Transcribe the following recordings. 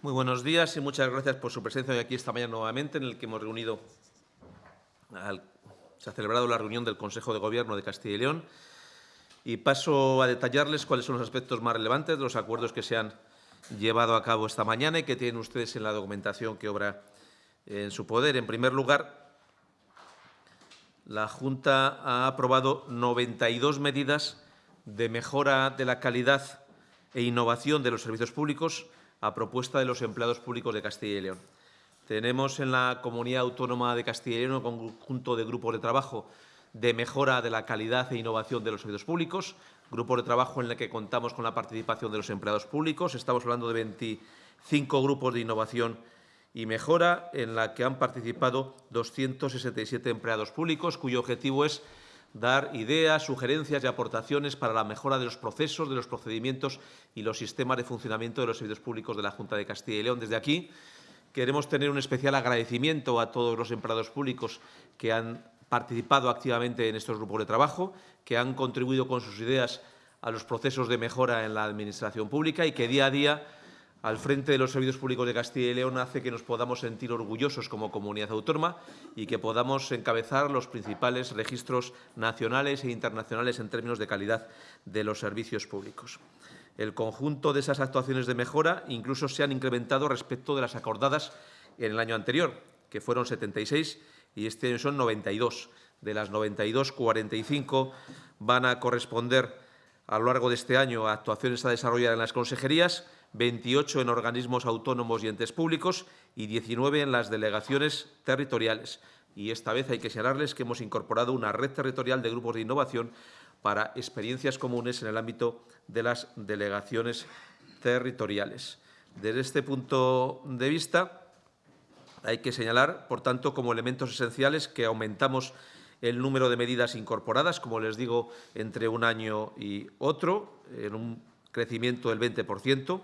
Muy buenos días y muchas gracias por su presencia hoy aquí esta mañana nuevamente en el que hemos reunido, se ha celebrado la reunión del Consejo de Gobierno de Castilla y León y paso a detallarles cuáles son los aspectos más relevantes de los acuerdos que se han llevado a cabo esta mañana y que tienen ustedes en la documentación que obra en su poder. En primer lugar, la Junta ha aprobado 92 medidas de mejora de la calidad e innovación de los servicios públicos a propuesta de los empleados públicos de Castilla y León. Tenemos en la Comunidad Autónoma de Castilla y León un conjunto de grupos de trabajo de mejora de la calidad e innovación de los servicios públicos, grupos de trabajo en el que contamos con la participación de los empleados públicos. Estamos hablando de 25 grupos de innovación y mejora en la que han participado 267 empleados públicos, cuyo objetivo es dar ideas, sugerencias y aportaciones para la mejora de los procesos, de los procedimientos y los sistemas de funcionamiento de los servicios públicos de la Junta de Castilla y León. Desde aquí queremos tener un especial agradecimiento a todos los empleados públicos que han participado activamente en estos grupos de trabajo, que han contribuido con sus ideas a los procesos de mejora en la Administración pública y que día a día al frente de los servicios públicos de Castilla y León hace que nos podamos sentir orgullosos como comunidad autónoma y que podamos encabezar los principales registros nacionales e internacionales en términos de calidad de los servicios públicos. El conjunto de esas actuaciones de mejora incluso se han incrementado respecto de las acordadas en el año anterior, que fueron 76 y este año son 92. De las 92, 45 van a corresponder a lo largo de este año a actuaciones a desarrollar en las consejerías 28 en organismos autónomos y entes públicos y 19 en las delegaciones territoriales. Y esta vez hay que señalarles que hemos incorporado una red territorial de grupos de innovación para experiencias comunes en el ámbito de las delegaciones territoriales. Desde este punto de vista, hay que señalar, por tanto, como elementos esenciales que aumentamos el número de medidas incorporadas, como les digo, entre un año y otro, en un crecimiento del 20%,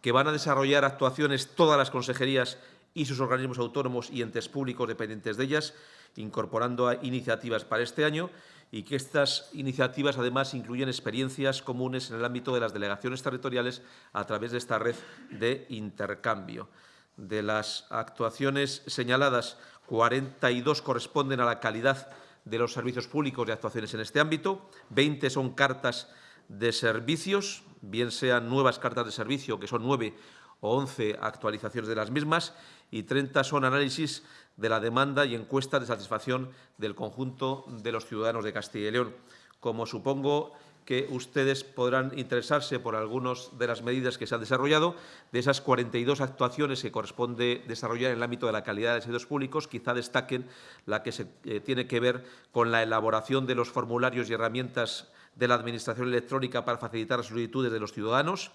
que van a desarrollar actuaciones todas las consejerías y sus organismos autónomos y entes públicos dependientes de ellas, incorporando iniciativas para este año y que estas iniciativas además incluyen experiencias comunes en el ámbito de las delegaciones territoriales a través de esta red de intercambio. De las actuaciones señaladas, 42 corresponden a la calidad de los servicios públicos de actuaciones en este ámbito, 20 son cartas de servicios, bien sean nuevas cartas de servicio, que son nueve o once actualizaciones de las mismas, y 30 son análisis de la demanda y encuestas de satisfacción del conjunto de los ciudadanos de Castilla y León. Como supongo que ustedes podrán interesarse por algunas de las medidas que se han desarrollado. De esas 42 actuaciones que corresponde desarrollar en el ámbito de la calidad de servicios públicos, quizá destaquen la que se, eh, tiene que ver con la elaboración de los formularios y herramientas de la Administración electrónica para facilitar las solicitudes de los ciudadanos,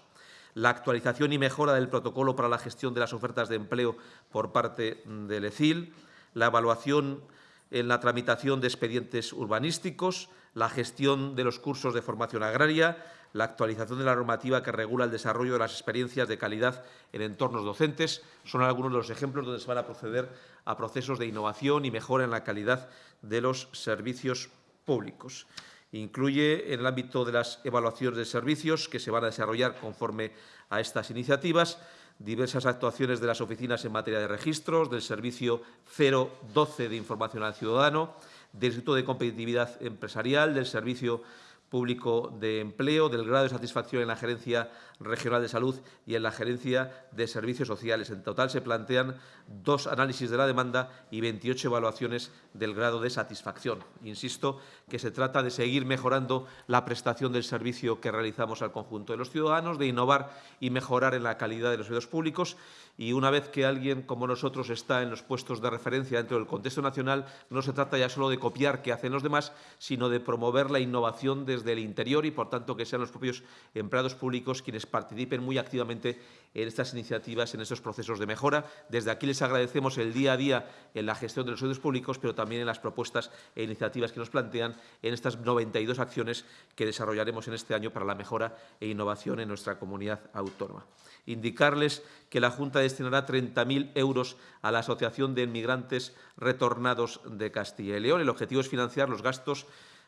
la actualización y mejora del protocolo para la gestión de las ofertas de empleo por parte del ECIL, la evaluación en la tramitación de expedientes urbanísticos, la gestión de los cursos de formación agraria, la actualización de la normativa que regula el desarrollo de las experiencias de calidad en entornos docentes. Son algunos de los ejemplos donde se van a proceder a procesos de innovación y mejora en la calidad de los servicios públicos. Incluye en el ámbito de las evaluaciones de servicios que se van a desarrollar conforme a estas iniciativas diversas actuaciones de las oficinas en materia de registros, del Servicio 012 de Información al Ciudadano, del Instituto de Competitividad Empresarial, del Servicio Público de Empleo, del grado de satisfacción en la Gerencia Regional de Salud y en la Gerencia de Servicios Sociales. En total se plantean dos análisis de la demanda y 28 evaluaciones del grado de satisfacción. Insisto que se trata de seguir mejorando la prestación del servicio que realizamos al conjunto de los ciudadanos, de innovar y mejorar en la calidad de los servicios públicos y una vez que alguien como nosotros está en los puestos de referencia dentro del contexto nacional, no se trata ya solo de copiar qué hacen los demás, sino de promover la innovación desde el interior y, por tanto, que sean los propios empleados públicos quienes participen muy activamente en estas iniciativas, en estos procesos de mejora. Desde aquí les agradecemos el día a día en la gestión de los servicios públicos, pero también en las propuestas e iniciativas que nos plantean en estas 92 acciones que desarrollaremos en este año para la mejora e innovación en nuestra comunidad autónoma. Indicarles que la Junta destinará 30.000 euros a la Asociación de Inmigrantes Retornados de Castilla y León. El objetivo es financiar los gastos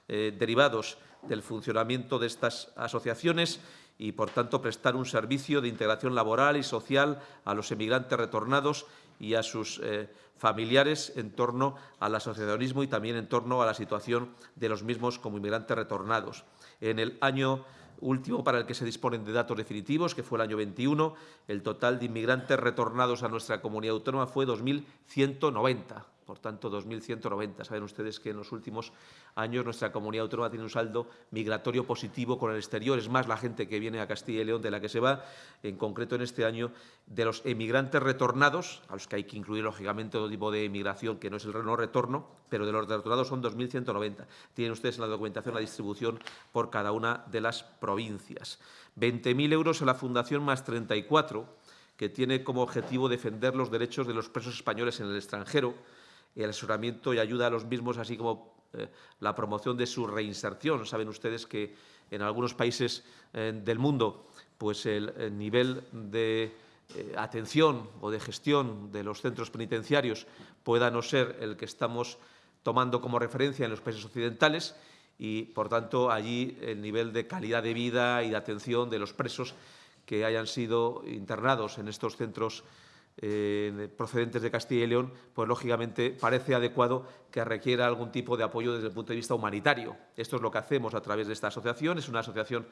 eh, derivados del funcionamiento de estas asociaciones y, por tanto, prestar un servicio de integración laboral y social a los emigrantes retornados y a sus eh, familiares en torno al asociacionismo y también en torno a la situación de los mismos como inmigrantes retornados. En el año último para el que se disponen de datos definitivos, que fue el año 21, el total de inmigrantes retornados a nuestra comunidad autónoma fue 2.190 por tanto 2.190. Saben ustedes que en los últimos años nuestra comunidad autónoma tiene un saldo migratorio positivo con el exterior. Es más la gente que viene a Castilla y León de la que se va, en concreto en este año, de los emigrantes retornados, a los que hay que incluir lógicamente todo tipo de emigración que no es el no retorno, pero de los retornados son 2.190. Tienen ustedes en la documentación la distribución por cada una de las provincias. 20.000 euros a la Fundación más 34, que tiene como objetivo defender los derechos de los presos españoles en el extranjero, el asesoramiento y ayuda a los mismos, así como eh, la promoción de su reinserción. Saben ustedes que en algunos países eh, del mundo pues el, nivel de eh, atención o de gestión de los centros penitenciarios pueda no ser el que estamos tomando como referencia en los países occidentales y, por tanto, allí el nivel de calidad de vida y de atención de los presos que hayan sido internados en estos centros eh, procedentes de Castilla y León, pues lógicamente parece adecuado que requiera algún tipo de apoyo desde el punto de vista humanitario. Esto es lo que hacemos a través de esta asociación. Es una asociación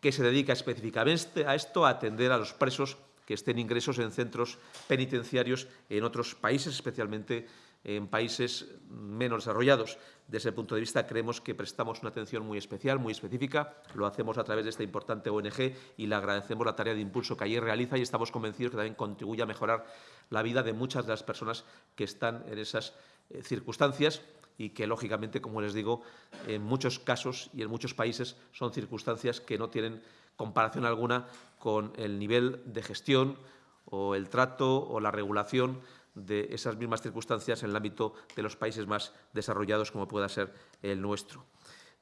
que se dedica específicamente a esto, a atender a los presos que estén ingresos en centros penitenciarios en otros países, especialmente en países menos desarrollados. Desde ese punto de vista, creemos que prestamos una atención muy especial, muy específica. Lo hacemos a través de esta importante ONG y le agradecemos la tarea de impulso que allí realiza y estamos convencidos que también contribuye a mejorar la vida de muchas de las personas que están en esas eh, circunstancias y que, lógicamente, como les digo, en muchos casos y en muchos países son circunstancias que no tienen comparación alguna con el nivel de gestión o el trato o la regulación de esas mismas circunstancias en el ámbito de los países más desarrollados, como pueda ser el nuestro.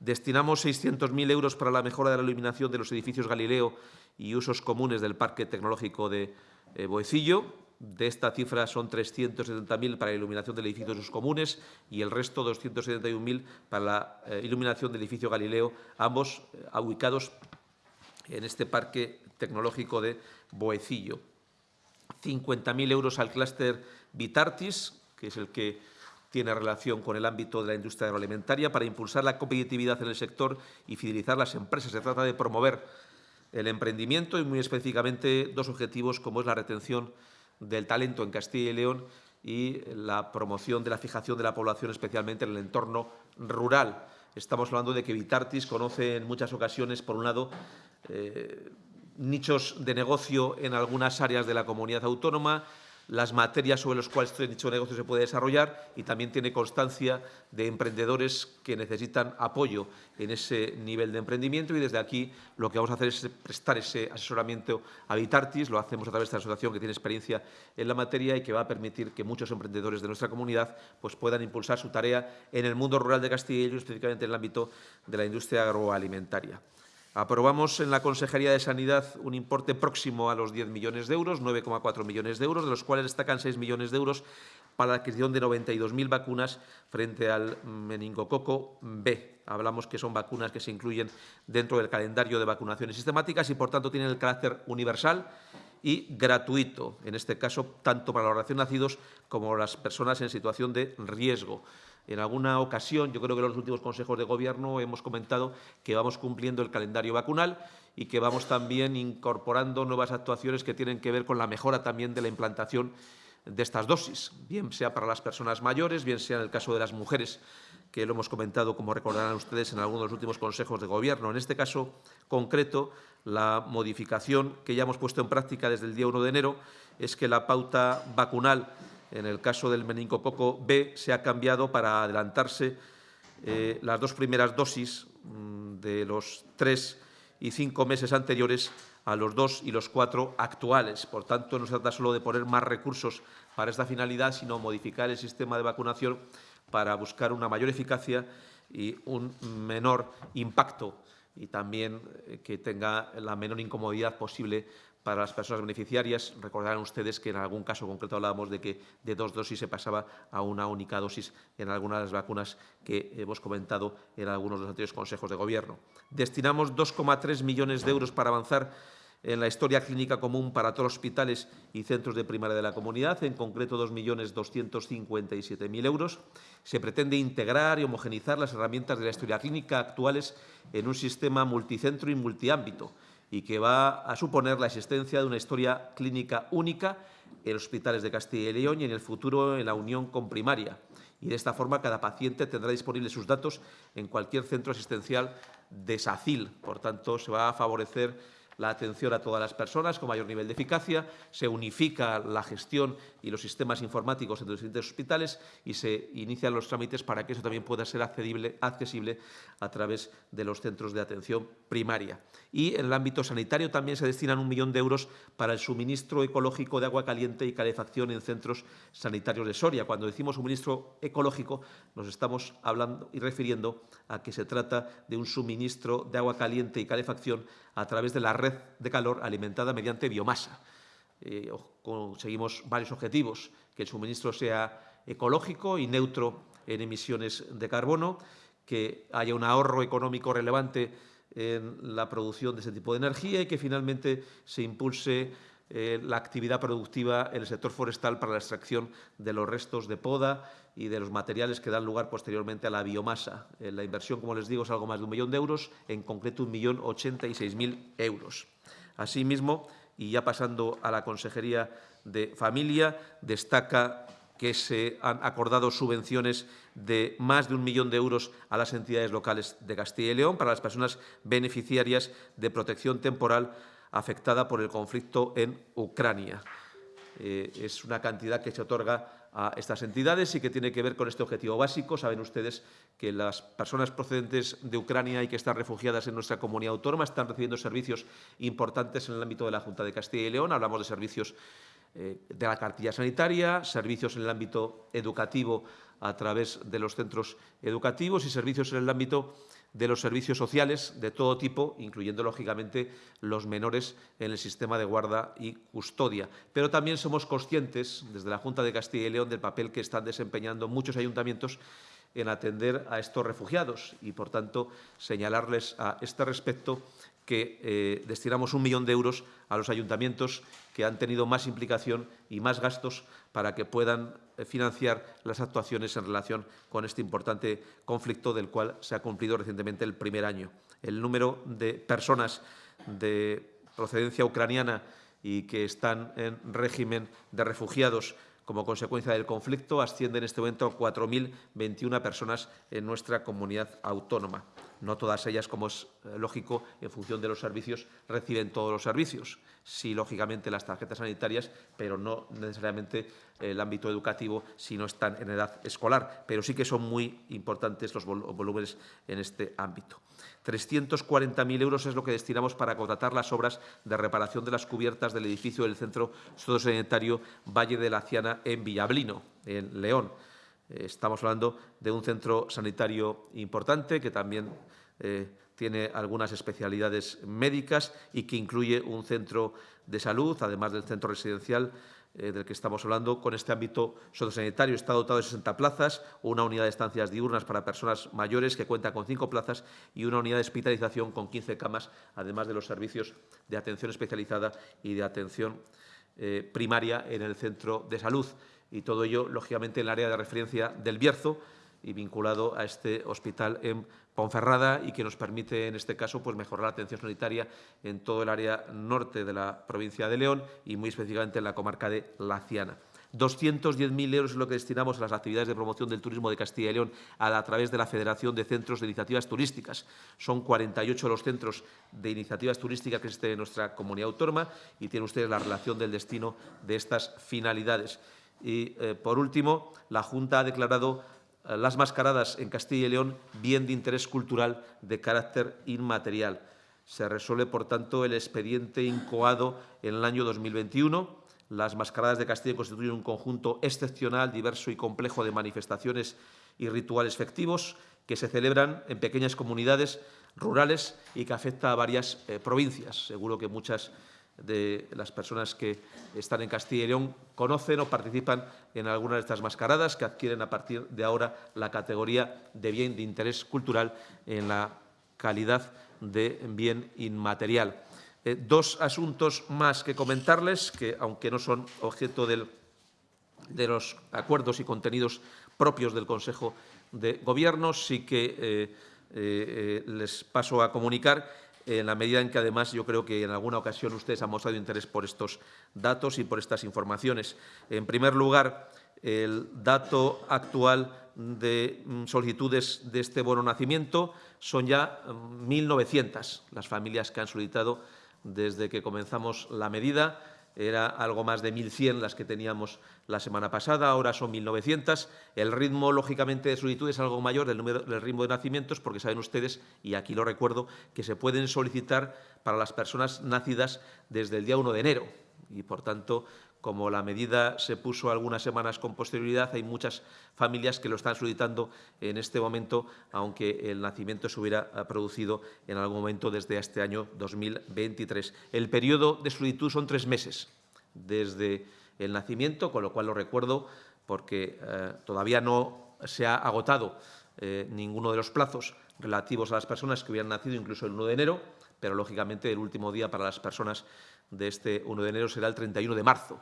Destinamos 600.000 euros para la mejora de la iluminación de los edificios Galileo y usos comunes del Parque Tecnológico de eh, Boecillo. De esta cifra son 370.000 para la iluminación del edificio de usos comunes y el resto 271.000 para la eh, iluminación del edificio Galileo, ambos eh, ubicados en este Parque Tecnológico de Boecillo. 50.000 euros al clúster Vitartis, que es el que tiene relación con el ámbito de la industria agroalimentaria, para impulsar la competitividad en el sector y fidelizar las empresas. Se trata de promover el emprendimiento y, muy específicamente, dos objetivos como es la retención del talento en Castilla y León y la promoción de la fijación de la población, especialmente en el entorno rural. Estamos hablando de que Vitartis conoce en muchas ocasiones, por un lado, eh, nichos de negocio en algunas áreas de la comunidad autónoma, las materias sobre las cuales este nicho de negocio se puede desarrollar y también tiene constancia de emprendedores que necesitan apoyo en ese nivel de emprendimiento y desde aquí lo que vamos a hacer es prestar ese asesoramiento a Vitartis, lo hacemos a través de esta asociación que tiene experiencia en la materia y que va a permitir que muchos emprendedores de nuestra comunidad pues, puedan impulsar su tarea en el mundo rural de Castilla y específicamente en el ámbito de la industria agroalimentaria. Aprobamos en la Consejería de Sanidad un importe próximo a los 10 millones de euros, 9,4 millones de euros, de los cuales destacan 6 millones de euros para la adquisición de 92.000 vacunas frente al meningococo B. Hablamos que son vacunas que se incluyen dentro del calendario de vacunaciones sistemáticas y, por tanto, tienen el carácter universal y gratuito, en este caso, tanto para los recién nacidos como las personas en situación de riesgo. En alguna ocasión, yo creo que en los últimos consejos de Gobierno hemos comentado que vamos cumpliendo el calendario vacunal y que vamos también incorporando nuevas actuaciones que tienen que ver con la mejora también de la implantación de estas dosis, bien sea para las personas mayores, bien sea en el caso de las mujeres, que lo hemos comentado, como recordarán ustedes, en algunos de los últimos consejos de Gobierno. En este caso concreto, la modificación que ya hemos puesto en práctica desde el día 1 de enero es que la pauta vacunal en el caso del meningococo B se ha cambiado para adelantarse eh, las dos primeras dosis mm, de los tres y cinco meses anteriores a los dos y los cuatro actuales. Por tanto, no se trata solo de poner más recursos para esta finalidad, sino modificar el sistema de vacunación para buscar una mayor eficacia y un menor impacto y también eh, que tenga la menor incomodidad posible para las personas beneficiarias. Recordarán ustedes que en algún caso concreto hablábamos de que de dos dosis se pasaba a una única dosis en algunas de las vacunas que hemos comentado en algunos de los anteriores consejos de Gobierno. Destinamos 2,3 millones de euros para avanzar en la historia clínica común para todos los hospitales y centros de primaria de la comunidad, en concreto 2.257.000 euros. Se pretende integrar y homogenizar las herramientas de la historia clínica actuales en un sistema multicentro y multiámbito y que va a suponer la existencia de una historia clínica única en los hospitales de Castilla y León y en el futuro en la unión con primaria. Y de esta forma cada paciente tendrá disponibles sus datos en cualquier centro asistencial de SACIL. Por tanto, se va a favorecer la atención a todas las personas con mayor nivel de eficacia, se unifica la gestión y los sistemas informáticos entre los distintos hospitales y se inician los trámites para que eso también pueda ser accesible a través de los centros de atención primaria. Y en el ámbito sanitario también se destinan un millón de euros para el suministro ecológico de agua caliente y calefacción en centros sanitarios de Soria. Cuando decimos suministro ecológico nos estamos hablando y refiriendo a que se trata de un suministro de agua caliente y calefacción a través de la red de calor alimentada mediante biomasa. Eh, conseguimos varios objetivos, que el suministro sea ecológico y neutro en emisiones de carbono, que haya un ahorro económico relevante en la producción de ese tipo de energía y que finalmente se impulse eh, la actividad productiva en el sector forestal para la extracción de los restos de poda y de los materiales que dan lugar posteriormente a la biomasa. Eh, la inversión, como les digo, es algo más de un millón de euros, en concreto un millón ochenta y seis mil euros. Asimismo, y ya pasando a la Consejería de Familia, destaca que se han acordado subvenciones de más de un millón de euros a las entidades locales de Castilla y León para las personas beneficiarias de protección temporal afectada por el conflicto en Ucrania. Eh, es una cantidad que se otorga a estas entidades y que tiene que ver con este objetivo básico. Saben ustedes que las personas procedentes de Ucrania y que están refugiadas en nuestra comunidad autónoma están recibiendo servicios importantes en el ámbito de la Junta de Castilla y León. Hablamos de servicios eh, de la cartilla sanitaria, servicios en el ámbito educativo a través de los centros educativos y servicios en el ámbito de los servicios sociales de todo tipo, incluyendo, lógicamente, los menores en el sistema de guarda y custodia. Pero también somos conscientes, desde la Junta de Castilla y León, del papel que están desempeñando muchos ayuntamientos en atender a estos refugiados y, por tanto, señalarles a este respecto que eh, destinamos un millón de euros a los ayuntamientos que han tenido más implicación y más gastos para que puedan eh, financiar las actuaciones en relación con este importante conflicto del cual se ha cumplido recientemente el primer año. El número de personas de procedencia ucraniana y que están en régimen de refugiados como consecuencia del conflicto asciende en este momento a 4.021 personas en nuestra comunidad autónoma. No todas ellas, como es eh, lógico, en función de los servicios, reciben todos los servicios. Sí, lógicamente, las tarjetas sanitarias, pero no necesariamente el ámbito educativo si no están en edad escolar. Pero sí que son muy importantes los volúmenes en este ámbito. 340.000 euros es lo que destinamos para contratar las obras de reparación de las cubiertas del edificio del Centro Sociosanitario Valle de la Ciana en Villablino, en León. Eh, estamos hablando de un centro sanitario importante que también eh, tiene algunas especialidades médicas y que incluye un centro de salud, además del centro residencial eh, del que estamos hablando, con este ámbito sociosanitario. Está dotado de 60 plazas, una unidad de estancias diurnas para personas mayores que cuenta con cinco plazas y una unidad de hospitalización con 15 camas, además de los servicios de atención especializada y de atención primaria en el centro de salud y todo ello, lógicamente, en el área de referencia del Bierzo y vinculado a este hospital en Ponferrada y que nos permite, en este caso, pues mejorar la atención sanitaria en todo el área norte de la provincia de León y muy específicamente en la comarca de Laciana. 210.000 euros es lo que destinamos a las actividades de promoción del turismo de Castilla y León a, través de la Federación de Centros de Iniciativas Turísticas. Son 48 los centros de iniciativas turísticas que existen en nuestra comunidad autónoma y tienen ustedes la relación del destino de estas finalidades. Y, eh, por último, la Junta ha declarado las mascaradas en Castilla y León bien de interés cultural de carácter inmaterial. Se resuelve, por tanto, el expediente incoado en el año 2021. Las mascaradas de Castilla constituyen un conjunto excepcional, diverso y complejo de manifestaciones y rituales festivos que se celebran en pequeñas comunidades rurales y que afecta a varias eh, provincias. Seguro que muchas de las personas que están en Castilla y León conocen o participan en algunas de estas mascaradas que adquieren a partir de ahora la categoría de bien de interés cultural en la calidad de bien inmaterial. Eh, dos asuntos más que comentarles, que aunque no son objeto de los acuerdos y contenidos propios del Consejo de Gobierno, sí que eh, eh, les paso a comunicar en la medida en que, además, yo creo que en alguna ocasión ustedes han mostrado interés por estos datos y por estas informaciones. En primer lugar, el dato actual de mm, solicitudes de este bono nacimiento son ya 1.900 mm, las familias que han solicitado desde que comenzamos la medida. Era algo más de 1.100 las que teníamos la semana pasada, ahora son 1.900. El ritmo, lógicamente, de solicitud es algo mayor del, número, del ritmo de nacimientos, porque saben ustedes, y aquí lo recuerdo, que se pueden solicitar para las personas nacidas desde el día 1 de enero. Y, por tanto, como la medida se puso algunas semanas con posterioridad, hay muchas familias que lo están solicitando en este momento, aunque el nacimiento se hubiera eh, producido en algún momento desde este año 2023. El periodo de solicitud son tres meses desde el nacimiento, con lo cual lo recuerdo porque eh, todavía no se ha agotado eh, ninguno de los plazos relativos a las personas que hubieran nacido incluso el 1 de enero, pero lógicamente el último día para las personas de este 1 de enero será el 31 de marzo,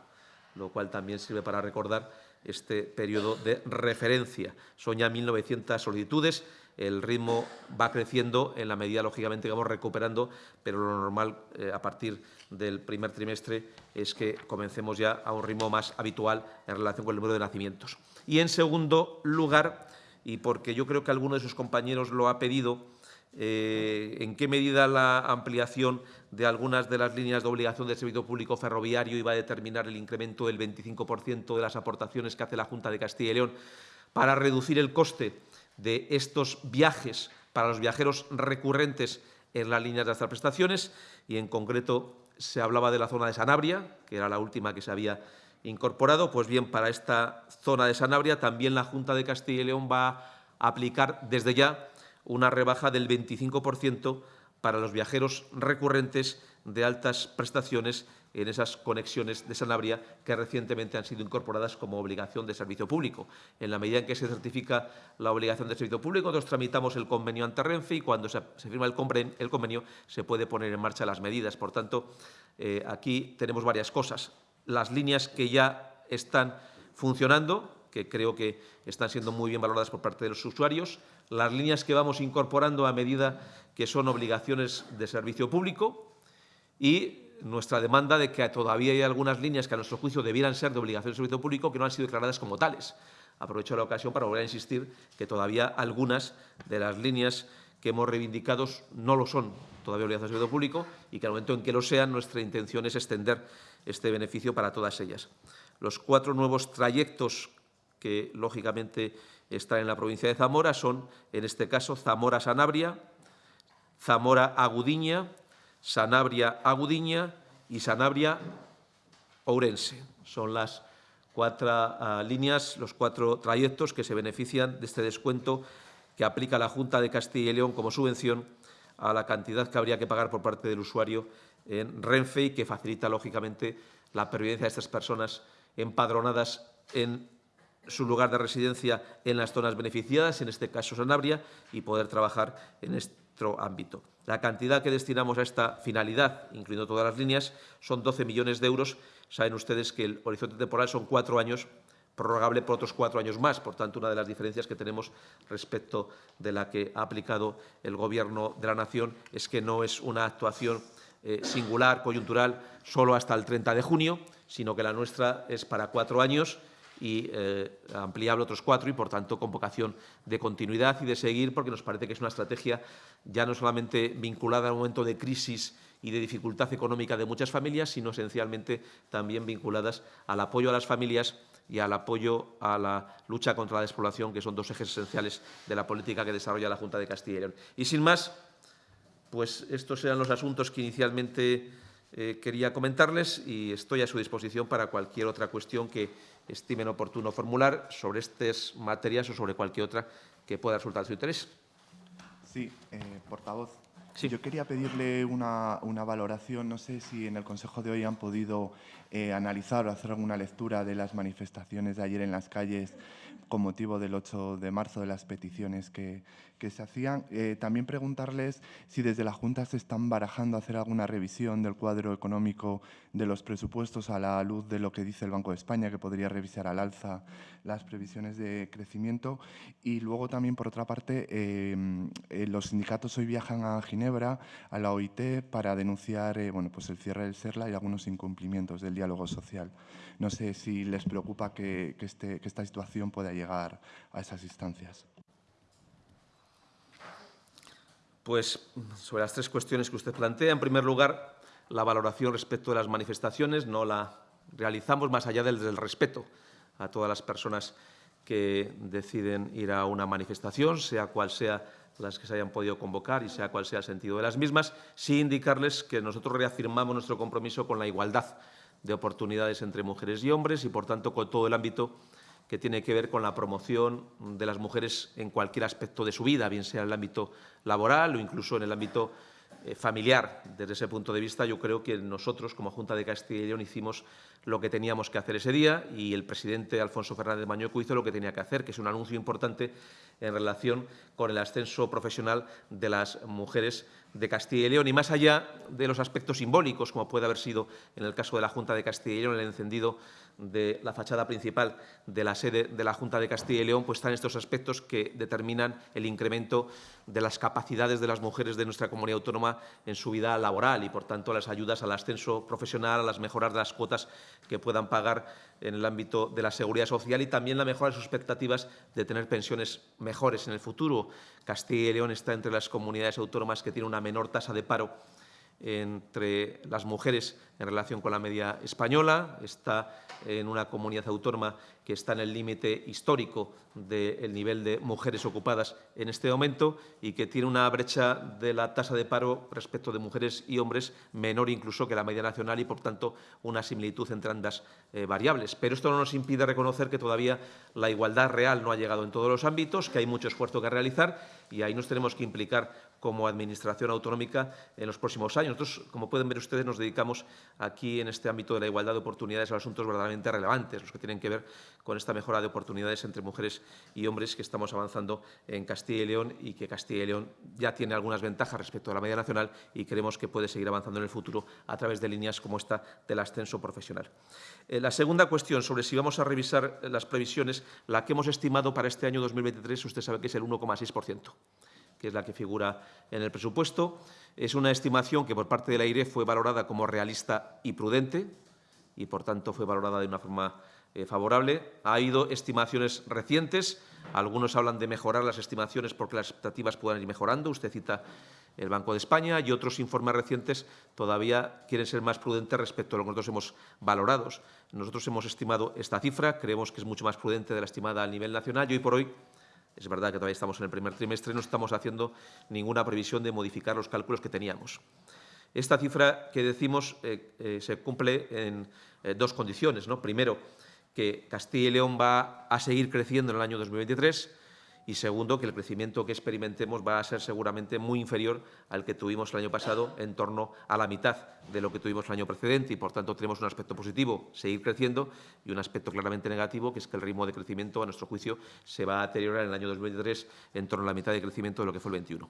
lo cual también sirve para recordar este periodo de referencia. Son ya 1.900 solicitudes, el ritmo va creciendo en la medida, lógicamente, que vamos recuperando, pero lo normal eh, a partir del primer trimestre es que comencemos ya a un ritmo más habitual en relación con el número de nacimientos. Y, en segundo lugar, y porque yo creo que alguno de sus compañeros lo ha pedido, eh, en qué medida la ampliación de algunas de las líneas de obligación del servicio público ferroviario iba a determinar el incremento del 25% de las aportaciones que hace la Junta de Castilla y León para reducir el coste de estos viajes para los viajeros recurrentes en las líneas de estas prestaciones y, en concreto, se hablaba de la zona de Sanabria, que era la última que se había incorporado. Pues bien, para esta zona de Sanabria también la Junta de Castilla y León va a aplicar desde ya una rebaja del 25% para los viajeros recurrentes de altas prestaciones en esas conexiones de Sanabria que recientemente han sido incorporadas como obligación de servicio público. En la medida en que se certifica la obligación de servicio público, nosotros tramitamos el convenio ante Renfe y cuando se, firma el, convenio se puede poner en marcha las medidas. Por tanto, eh, aquí tenemos varias cosas. Las líneas que ya están funcionando, creo que están siendo muy bien valoradas por parte de los usuarios, las líneas que vamos incorporando a medida que son obligaciones de servicio público y nuestra demanda de que todavía hay algunas líneas que a nuestro juicio debieran ser de obligación de servicio público que no han sido declaradas como tales. Aprovecho la ocasión para volver a insistir que todavía algunas de las líneas que hemos reivindicado no lo son todavía obligación de servicio público y que al momento en que lo sean nuestra intención es extender este beneficio para todas ellas. Los cuatro nuevos trayectos que, lógicamente, están en la provincia de Zamora son, en este caso, Zamora-Sanabria, Zamora-Agudiña, Sanabria-Agudiña y Sanabria-Ourense. Son las cuatro ah, líneas, los cuatro trayectos que se benefician de este descuento que aplica la Junta de Castilla y León como subvención a la cantidad que habría que pagar por parte del usuario en Renfe y que facilita, lógicamente, la pervivencia de estas personas empadronadas en su lugar de residencia en las zonas beneficiadas, en este caso Sanabria, y poder trabajar en nuestro ámbito. La cantidad que destinamos a esta finalidad, incluyendo todas las líneas, son 12 millones de euros. Saben ustedes que el horizonte temporal son cuatro años, prorrogable por otros cuatro años más. Por tanto, una de las diferencias que tenemos respecto de la que ha aplicado el Gobierno de la Nación es que no es una actuación eh, singular, coyuntural, solo hasta el 30 de junio, sino que la nuestra es para cuatro años y eh, ampliable otros cuatro y, por tanto, con vocación de continuidad y de seguir, porque nos parece que es una estrategia ya no solamente vinculada al momento de crisis y de dificultad económica de muchas familias, sino esencialmente también vinculadas al apoyo a las familias y al apoyo a la lucha contra la despoblación, que son dos ejes esenciales de la política que desarrolla la Junta de Castilla y León. Y sin más, pues estos eran los asuntos que inicialmente eh, quería comentarles y estoy a su disposición para cualquier otra cuestión que estimen oportuno formular sobre estas materias o sobre cualquier otra que pueda resultar de su interés. Sí, eh, portavoz. Sí. Yo quería pedirle una, una, valoración. No sé si en el Consejo de hoy han podido eh, analizar o hacer alguna lectura de las manifestaciones de ayer en las calles con motivo del 8 de marzo de las peticiones que, que se hacían. Eh, también preguntarles si desde la Junta se están barajando hacer alguna revisión del cuadro económico de los presupuestos a la luz de lo que dice el Banco de España, que podría revisar al alza las previsiones de crecimiento. Y luego también, por otra parte, eh, eh, los sindicatos hoy viajan a Ginebra, a la OIT, para denunciar bueno, pues el cierre del SERLA y algunos incumplimientos del diálogo social. No sé si les preocupa este, que esta situación pueda llegar a esas instancias. Pues sobre las tres cuestiones que usted plantea, en primer lugar, la valoración respecto de las manifestaciones no la realizamos más allá del, del respeto a todas las personas que deciden ir a una manifestación, sea cual sea las que se hayan podido convocar y sea cual sea el sentido de las mismas, sí indicarles que nosotros reafirmamos nuestro compromiso con la igualdad de oportunidades entre mujeres y hombres y, por tanto, con todo el ámbito que tiene que ver con la promoción de las mujeres en cualquier aspecto de su vida, bien sea en el ámbito laboral o incluso en el ámbito eh, familiar. Desde ese punto de vista, yo creo que nosotros, como Junta de Castilla y León, hicimos lo que teníamos que hacer ese día y el presidente Alfonso Fernández Mañueco hizo lo que tenía que hacer, que es un anuncio importante en relación con el ascenso profesional de las mujeres de Castilla y León. Y más allá de los aspectos simbólicos, como puede haber sido en el caso de la Junta de Castilla y León, el encendido de la fachada principal de la sede de la Junta de Castilla y León, pues están estos aspectos que determinan el incremento de las capacidades de las mujeres de nuestra comunidad autónoma en su vida laboral y, por tanto, las ayudas al ascenso profesional, a las mejoras de las cuotas que puedan pagar en el ámbito de la seguridad social y también la mejora de sus expectativas de tener pensiones mejores en el futuro. Castilla y León está entre las comunidades autónomas que tienen una menor tasa de paro entre las mujeres en relación con la media española, está en una comunidad autónoma que está en el límite histórico del nivel de mujeres ocupadas en este momento y que tiene una brecha de la tasa de paro respecto de mujeres y hombres menor incluso que la media nacional y, por tanto, una similitud entre ambas eh, variables. Pero esto no nos impide reconocer que todavía la igualdad real no ha llegado en todos los ámbitos, que hay mucho esfuerzo que realizar y ahí nos tenemos que implicar como Administración autonómica en los próximos años. Nosotros, como pueden ver ustedes, nos dedicamos aquí en este ámbito de la igualdad de oportunidades a asuntos verdaderamente relevantes, los que tienen que ver con esta mejora de oportunidades entre mujeres y hombres que estamos avanzando en Castilla y León y que Castilla y León ya tiene algunas ventajas respecto a la media nacional y creemos que puede seguir avanzando en el futuro a través de líneas como esta del ascenso profesional. Eh, la segunda cuestión sobre si vamos a revisar las previsiones, la que hemos estimado para este año 2023, usted sabe que es el 1,6% que es la que figura en el presupuesto. Es una estimación que por parte de la AIRE fue valorada como realista y prudente y, por tanto, fue valorada de una forma eh, favorable. Ha habido estimaciones recientes. Algunos hablan de mejorar las estimaciones porque las expectativas puedan ir mejorando. Usted cita el Banco de España y otros informes recientes todavía quieren ser más prudentes respecto a lo que nosotros hemos valorado. Nosotros hemos estimado esta cifra, creemos que es mucho más prudente de la estimada a nivel nacional y hoy por hoy es verdad que todavía estamos en el primer trimestre no estamos haciendo ninguna previsión de modificar los cálculos que teníamos. Esta cifra que decimos eh, eh, se cumple en dos condiciones. ¿no? Primero, que Castilla y León va a seguir creciendo en el año 2023 y segundo, que el crecimiento que experimentemos va a ser seguramente muy inferior al que tuvimos el año pasado, en torno a la mitad de lo que tuvimos el año precedente y, por tanto, tenemos un aspecto positivo, seguir creciendo, y un aspecto claramente negativo, que es que el ritmo de crecimiento, a nuestro juicio, se va a deteriorar en el año 2023 en torno a la mitad de crecimiento de lo que fue el 21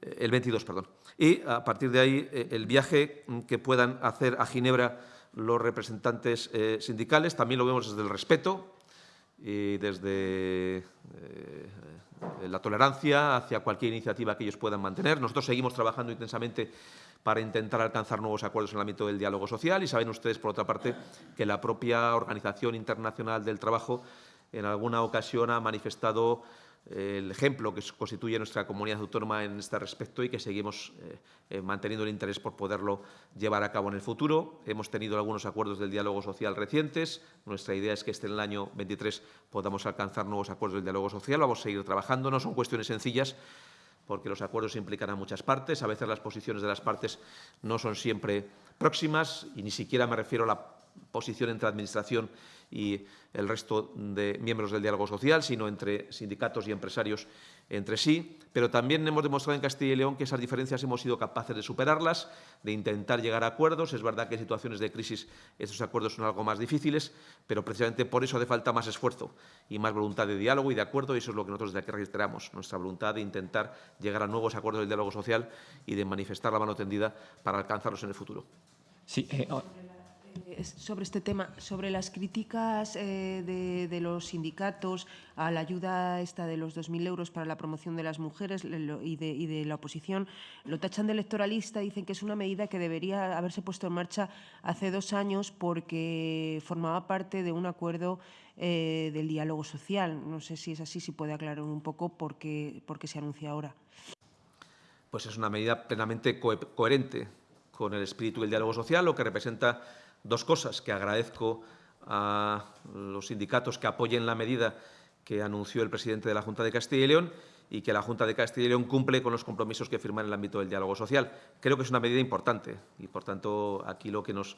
eh, el 22, perdón. Y a partir de ahí, eh, el viaje que puedan hacer a Ginebra los representantes eh, sindicales también lo vemos desde el respeto, y desde eh, la tolerancia hacia cualquier iniciativa que ellos puedan mantener. Nosotros seguimos trabajando intensamente para intentar alcanzar nuevos acuerdos en el ámbito del diálogo social y saben ustedes, por otra parte, que la propia Organización Internacional del Trabajo en alguna ocasión ha manifestado el ejemplo que constituye nuestra comunidad autónoma en este respecto y que seguimos eh, eh, manteniendo el interés por poderlo llevar a cabo en el futuro. Hemos tenido algunos acuerdos del diálogo social recientes. Nuestra idea es que este en el año 23 podamos alcanzar nuevos acuerdos del diálogo social. Vamos a seguir trabajando. No son cuestiones sencillas porque los acuerdos implican a muchas partes. A veces las posiciones de las partes no son siempre próximas y ni siquiera me refiero a la posición entre Administración y el resto de miembros del diálogo social, sino entre sindicatos y empresarios entre sí. Pero también hemos demostrado en Castilla y León que esas diferencias hemos sido capaces de superarlas, de intentar llegar a acuerdos. Es verdad que en situaciones de crisis estos acuerdos son algo más difíciles, pero precisamente por eso hace falta más esfuerzo y más voluntad de diálogo y de acuerdo, y eso es lo que nosotros desde aquí registramos, nuestra voluntad de intentar llegar a nuevos acuerdos del diálogo social y de manifestar la mano tendida para alcanzarlos en el futuro. Sí, Eh, sobre este tema, sobre las críticas eh, de, los sindicatos a la ayuda esta de los 2.000 euros para la promoción de las mujeres y de, la oposición, lo tachan de electoralista, dicen que es una medida que debería haberse puesto en marcha hace dos años porque formaba parte de un acuerdo eh, del diálogo social. No sé si es así, si puede aclarar un poco por qué, por qué se anuncia ahora. Pues es una medida plenamente co coherente con el espíritu del diálogo social, lo que representa Dos cosas que agradezco a los sindicatos que apoyen la medida que anunció el presidente de la Junta de Castilla y León y que la Junta de Castilla y León cumple con los compromisos que firma en el ámbito del diálogo social. Creo que es una medida importante y, por tanto, aquí lo que nos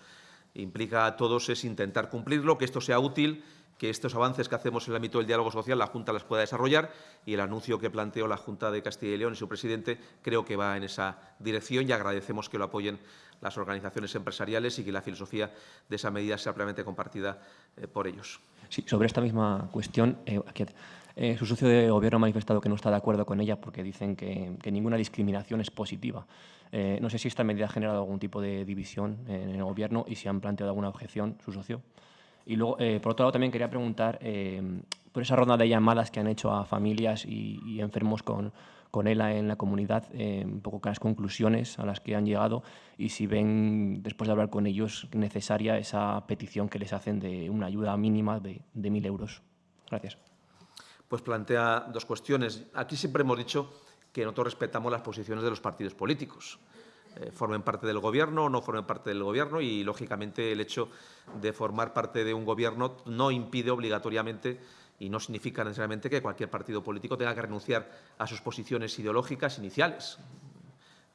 implica a todos es intentar cumplirlo, que esto sea útil que estos avances que hacemos en el ámbito del diálogo social la Junta las pueda desarrollar y el anuncio que planteó la Junta de Castilla y León y su presidente creo que va en esa dirección y agradecemos que lo apoyen las organizaciones empresariales y que la filosofía de esa medida sea plenamente compartida eh, por ellos. Sí, sobre esta misma cuestión, eh, eh, su socio de gobierno ha manifestado que no está de acuerdo con ella porque dicen que, ninguna discriminación es positiva. No sé si esta medida ha generado algún tipo de división en el gobierno y si han planteado alguna objeción su socio. Y luego, por otro lado, también quería preguntar por esa ronda de llamadas que han hecho a familias y enfermos con, con ELA en la comunidad, eh, un poco con las conclusiones a las que han llegado y si ven, después de hablar con ellos, necesaria esa petición que les hacen de una ayuda mínima de, de 1.000 euros. Gracias. Pues plantea dos cuestiones. Aquí siempre hemos dicho que nosotros respetamos las posiciones de los partidos políticos eh, formen parte del Gobierno o no formen parte del Gobierno y, lógicamente, el hecho de formar parte de un Gobierno no impide obligatoriamente y no significa necesariamente que cualquier partido político tenga que renunciar a sus posiciones ideológicas iniciales.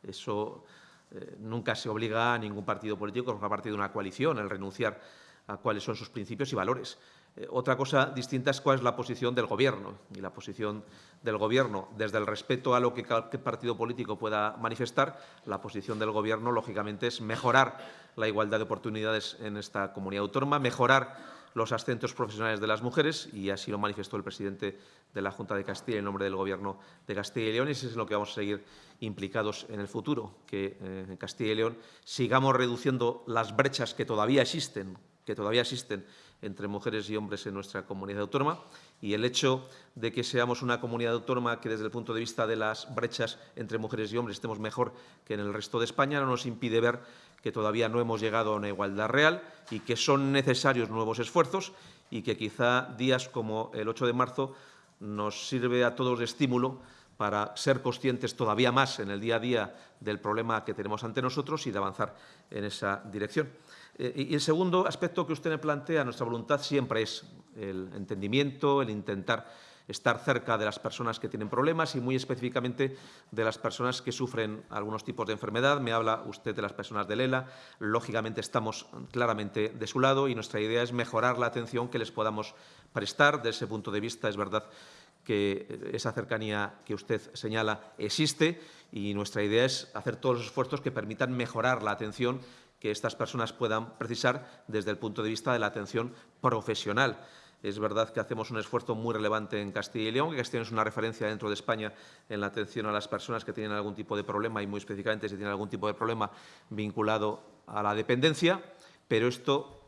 Eso eh, nunca se obliga a ningún partido político, a parte de una coalición, el renunciar a cuáles son sus principios y valores. Eh, otra cosa distinta es cuál es la posición del Gobierno. Y la posición del Gobierno, desde el respeto a lo que cualquier partido político pueda manifestar, la posición del Gobierno, lógicamente, es mejorar la igualdad de oportunidades en esta comunidad autónoma, mejorar los ascensos profesionales de las mujeres, y así lo manifestó el presidente de la Junta de Castilla en nombre del Gobierno de Castilla y León, y eso es en lo que vamos a seguir implicados en el futuro, que eh, en Castilla y León sigamos reduciendo las brechas que todavía existen, que todavía existen entre mujeres y hombres en nuestra comunidad autónoma y el hecho de que seamos una comunidad autónoma que desde el punto de vista de las brechas entre mujeres y hombres estemos mejor que en el resto de España no nos impide ver que todavía no hemos llegado a una igualdad real y que son necesarios nuevos esfuerzos y que quizá días como el 8 de marzo nos sirve a todos de estímulo para ser conscientes todavía más en el día a día del problema que tenemos ante nosotros y de avanzar en esa dirección. Eh, y el segundo aspecto que usted me plantea, nuestra voluntad siempre es el entendimiento, el intentar estar cerca de las personas que tienen problemas y muy específicamente de las personas que sufren algunos tipos de enfermedad. Me habla usted de las personas de Lela. Lógicamente estamos claramente de su lado y nuestra idea es mejorar la atención que les podamos prestar. Desde ese punto de vista es verdad que esa cercanía que usted señala existe y nuestra idea es hacer todos los esfuerzos que permitan mejorar la atención que estas personas puedan precisar desde el punto de vista de la atención profesional. Es verdad que hacemos un esfuerzo muy relevante en Castilla y León, que Castilla es una referencia dentro de España en la atención a las personas que tienen algún tipo de problema y muy específicamente si tienen algún tipo de problema vinculado a la dependencia, pero esto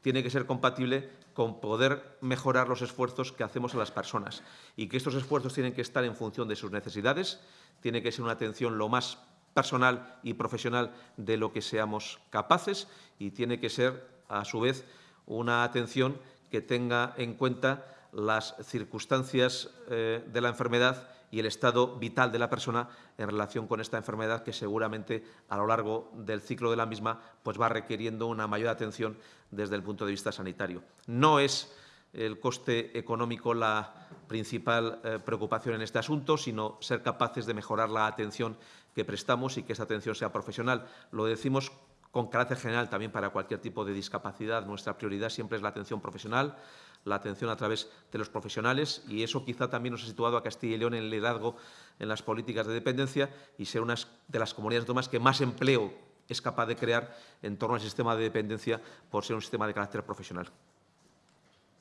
tiene que ser compatible con poder mejorar los esfuerzos que hacemos a las personas y que estos esfuerzos tienen que estar en función de sus necesidades, tiene que ser una atención lo más personal y profesional de lo que seamos capaces y tiene que ser, a su vez, una atención que tenga en cuenta las circunstancias eh, de la enfermedad y el estado vital de la persona en relación con esta enfermedad que seguramente a lo largo del ciclo de la misma pues va requiriendo una mayor atención desde el punto de vista sanitario. No es el coste económico la principal eh, preocupación en este asunto, sino ser capaces de mejorar la atención que prestamos y que esa atención sea profesional. Lo decimos con carácter general también para cualquier tipo de discapacidad. Nuestra prioridad siempre es la atención profesional, la atención a través de los profesionales y eso quizá también nos ha situado a Castilla y León en el liderazgo en las políticas de dependencia y ser una de las comunidades autónomas que más empleo es capaz de crear en torno al sistema de dependencia por ser un sistema de carácter profesional.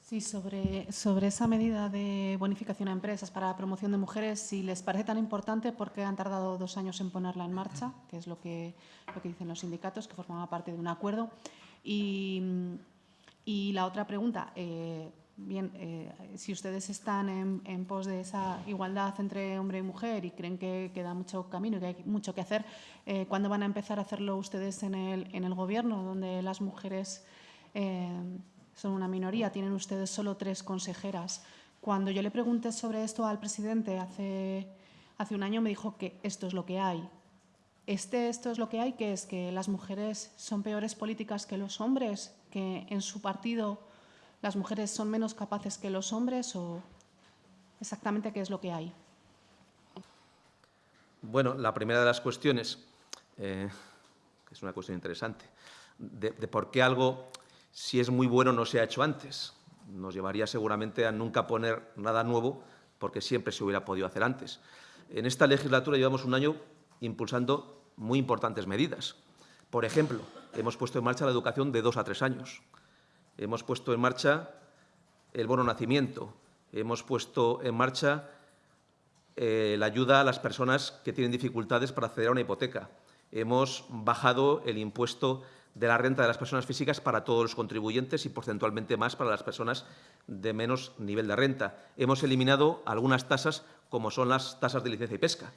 Sí, sobre, sobre esa medida de bonificación a empresas para la promoción de mujeres, si les parece tan importante, ¿por qué han tardado dos años en ponerla en marcha? Que es lo que, lo que dicen los sindicatos, que formaba parte de un acuerdo. Y, y la otra pregunta, eh, bien, eh, si ustedes están en, en, pos de esa igualdad entre hombre y mujer y creen que queda mucho camino y que hay mucho que hacer, eh, ¿cuándo van a empezar a hacerlo ustedes en el, en el Gobierno, donde las mujeres eh, son una minoría, tienen ustedes solo tres consejeras. Cuando yo le pregunté sobre esto al presidente hace, hace un año, me dijo que esto es lo que hay. Este, esto es lo que hay, que es que las mujeres son peores políticas que los hombres, que en su partido las mujeres son menos capaces que los hombres o exactamente qué es lo que hay. Bueno, la primera de las cuestiones, eh, es una cuestión interesante, de por qué algo si es muy bueno no se ha hecho antes. Nos llevaría seguramente a nunca poner nada nuevo porque siempre se hubiera podido hacer antes. En esta legislatura llevamos un año impulsando muy importantes medidas. Por ejemplo, hemos puesto en marcha la educación de dos a tres años. Hemos puesto en marcha el bono nacimiento. Hemos puesto en marcha eh, la ayuda a las personas que tienen dificultades para acceder a una hipoteca. Hemos bajado el impuesto de la renta de las personas físicas para todos los contribuyentes y porcentualmente más para las personas de menos nivel de renta. Hemos eliminado algunas tasas, como son las tasas de licencia y pesca.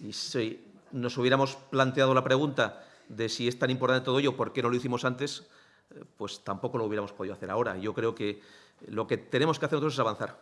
Y si nos hubiéramos planteado la pregunta de si es tan importante todo ello, ¿por qué no lo hicimos antes? Eh, pues tampoco lo hubiéramos podido hacer ahora. Yo creo que lo que tenemos que hacer nosotros es avanzar.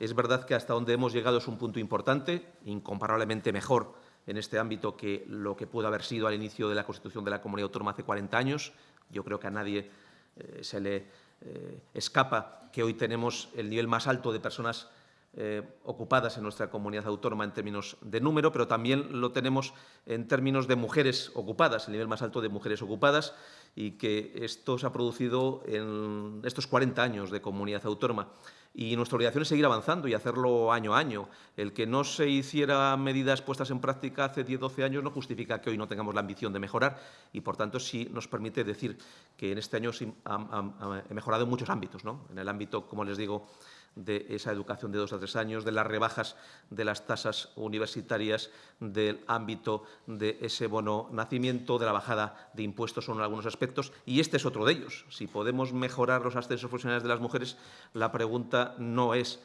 Es verdad que hasta donde hemos llegado es un punto importante, incomparablemente mejor en este ámbito que lo que pudo haber sido al inicio de la Constitución de la Comunidad Autónoma hace 40 años. Yo creo que a nadie eh, se le eh, escapa que hoy tenemos el nivel más alto de personas eh, ocupadas en nuestra comunidad autónoma en términos de número, pero también lo tenemos en términos de mujeres ocupadas, el nivel más alto de mujeres ocupadas, y que esto se ha producido en estos 40 años de comunidad autónoma. Y nuestra obligación es seguir avanzando y hacerlo año a año. El que no se hiciera medidas puestas en práctica hace 10 12 años no justifica que hoy no tengamos la ambición de mejorar y, por tanto, sí nos permite decir que en este año ha mejorado en muchos ámbitos. ¿no? En el ámbito, como les digo, de esa educación de dos a tres años, de las rebajas de las tasas universitarias, del ámbito de ese bono nacimiento, de la bajada de impuestos son algunos aspectos, y este es otro de ellos. Si podemos mejorar los ascensos profesionales de las mujeres, la pregunta no es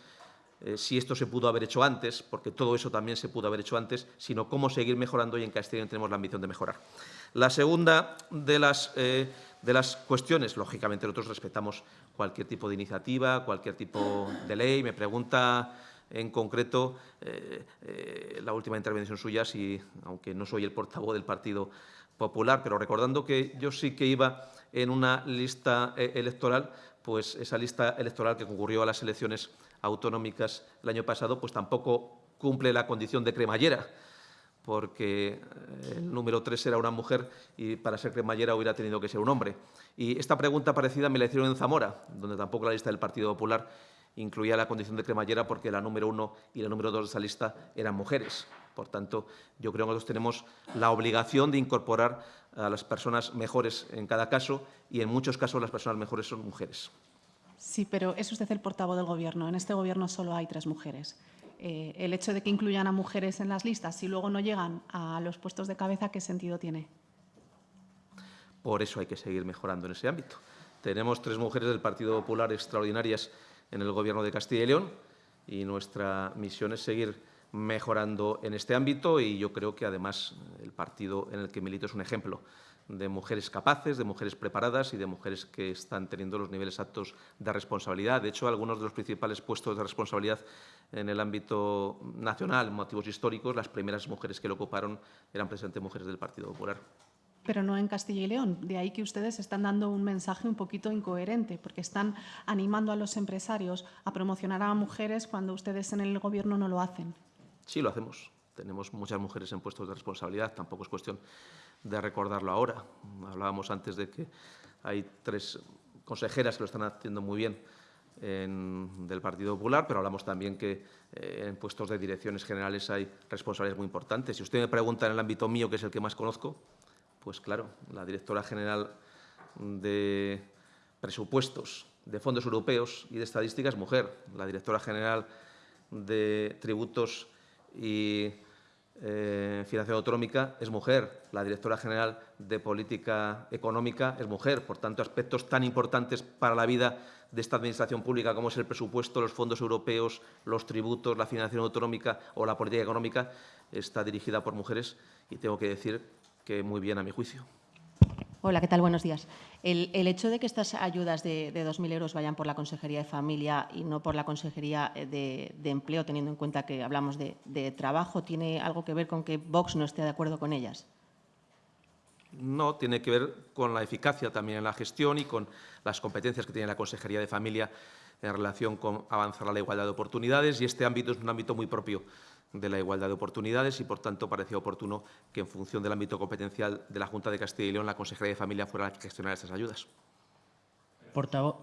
eh, si esto se pudo haber hecho antes, porque todo eso también se pudo haber hecho antes, sino cómo seguir mejorando y en Castilla tenemos la ambición de mejorar. La segunda de las, eh, de las cuestiones, lógicamente nosotros respetamos cualquier tipo de iniciativa, cualquier tipo de ley. Me pregunta en concreto eh, eh, la última intervención suya, si, aunque no soy el portavoz del Partido Popular, pero recordando que yo sí que iba en una lista eh, electoral, pues esa lista electoral que concurrió a las elecciones autonómicas el año pasado, pues tampoco cumple la condición de cremallera porque eh, el número 3 era una mujer y para ser cremallera hubiera tenido que ser un hombre. Y esta pregunta parecida me la hicieron en Zamora, donde tampoco la lista del Partido Popular incluía la condición de cremallera porque la número 1 y la número 2 de esa lista eran mujeres. Por tanto, yo creo que nosotros tenemos la obligación de incorporar a las personas mejores en cada caso y en muchos casos las personas mejores son mujeres. Sí, pero es usted el portavoz del Gobierno. En este Gobierno solo hay tres mujeres eh, el hecho de que incluyan a mujeres en las listas y luego no llegan a los puestos de cabeza, ¿qué sentido tiene? Por eso hay que seguir mejorando en ese ámbito. Tenemos tres mujeres del Partido Popular extraordinarias en el Gobierno de Castilla y León y nuestra misión es seguir mejorando en este ámbito y yo creo que además el partido en el que milito es un ejemplo de mujeres capaces, de mujeres preparadas y de mujeres que están teniendo los niveles altos de responsabilidad. De hecho, algunos de los principales puestos de responsabilidad en el ámbito nacional, motivos históricos, las primeras mujeres que lo ocuparon eran precisamente mujeres del Partido Popular. Pero no en Castilla y León. De ahí que ustedes están dando un mensaje un poquito incoherente, porque están animando a los empresarios a promocionar a mujeres cuando ustedes en el Gobierno no lo hacen. Sí, lo hacemos. Tenemos muchas mujeres en puestos de responsabilidad, tampoco es cuestión de recordarlo ahora. Hablábamos antes de que hay tres consejeras que lo están haciendo muy bien en, del Partido Popular, pero hablamos también que eh, en puestos de direcciones generales hay responsables muy importantes. Si usted me pregunta en el ámbito mío, que es el que más conozco, pues claro, la directora general de presupuestos de fondos europeos y de estadísticas mujer, la directora general de tributos y eh, financiación autonómica es mujer, la directora general de política económica es mujer. Por tanto, aspectos tan importantes para la vida de esta administración pública como es el presupuesto, los fondos europeos, los tributos, la financiación autonómica o la política económica está dirigida por mujeres y tengo que decir que muy bien a mi juicio. Hola, ¿qué tal? Buenos días. El, hecho de que estas ayudas de, de 2.000 euros vayan por la Consejería de Familia y no por la Consejería eh, de, de Empleo, teniendo en cuenta que hablamos de, de, trabajo, ¿tiene algo que ver con que Vox no esté de acuerdo con ellas? No, tiene que ver con la eficacia también en la gestión y con las competencias que tiene la Consejería de Familia en relación con avanzar a la igualdad de oportunidades y este ámbito es un ámbito muy propio de la igualdad de oportunidades y, por tanto, parecía oportuno que, en función del ámbito competencial de la Junta de Castilla y León, la Consejería de Familia fuera la que gestionara estas ayudas. Portavoz.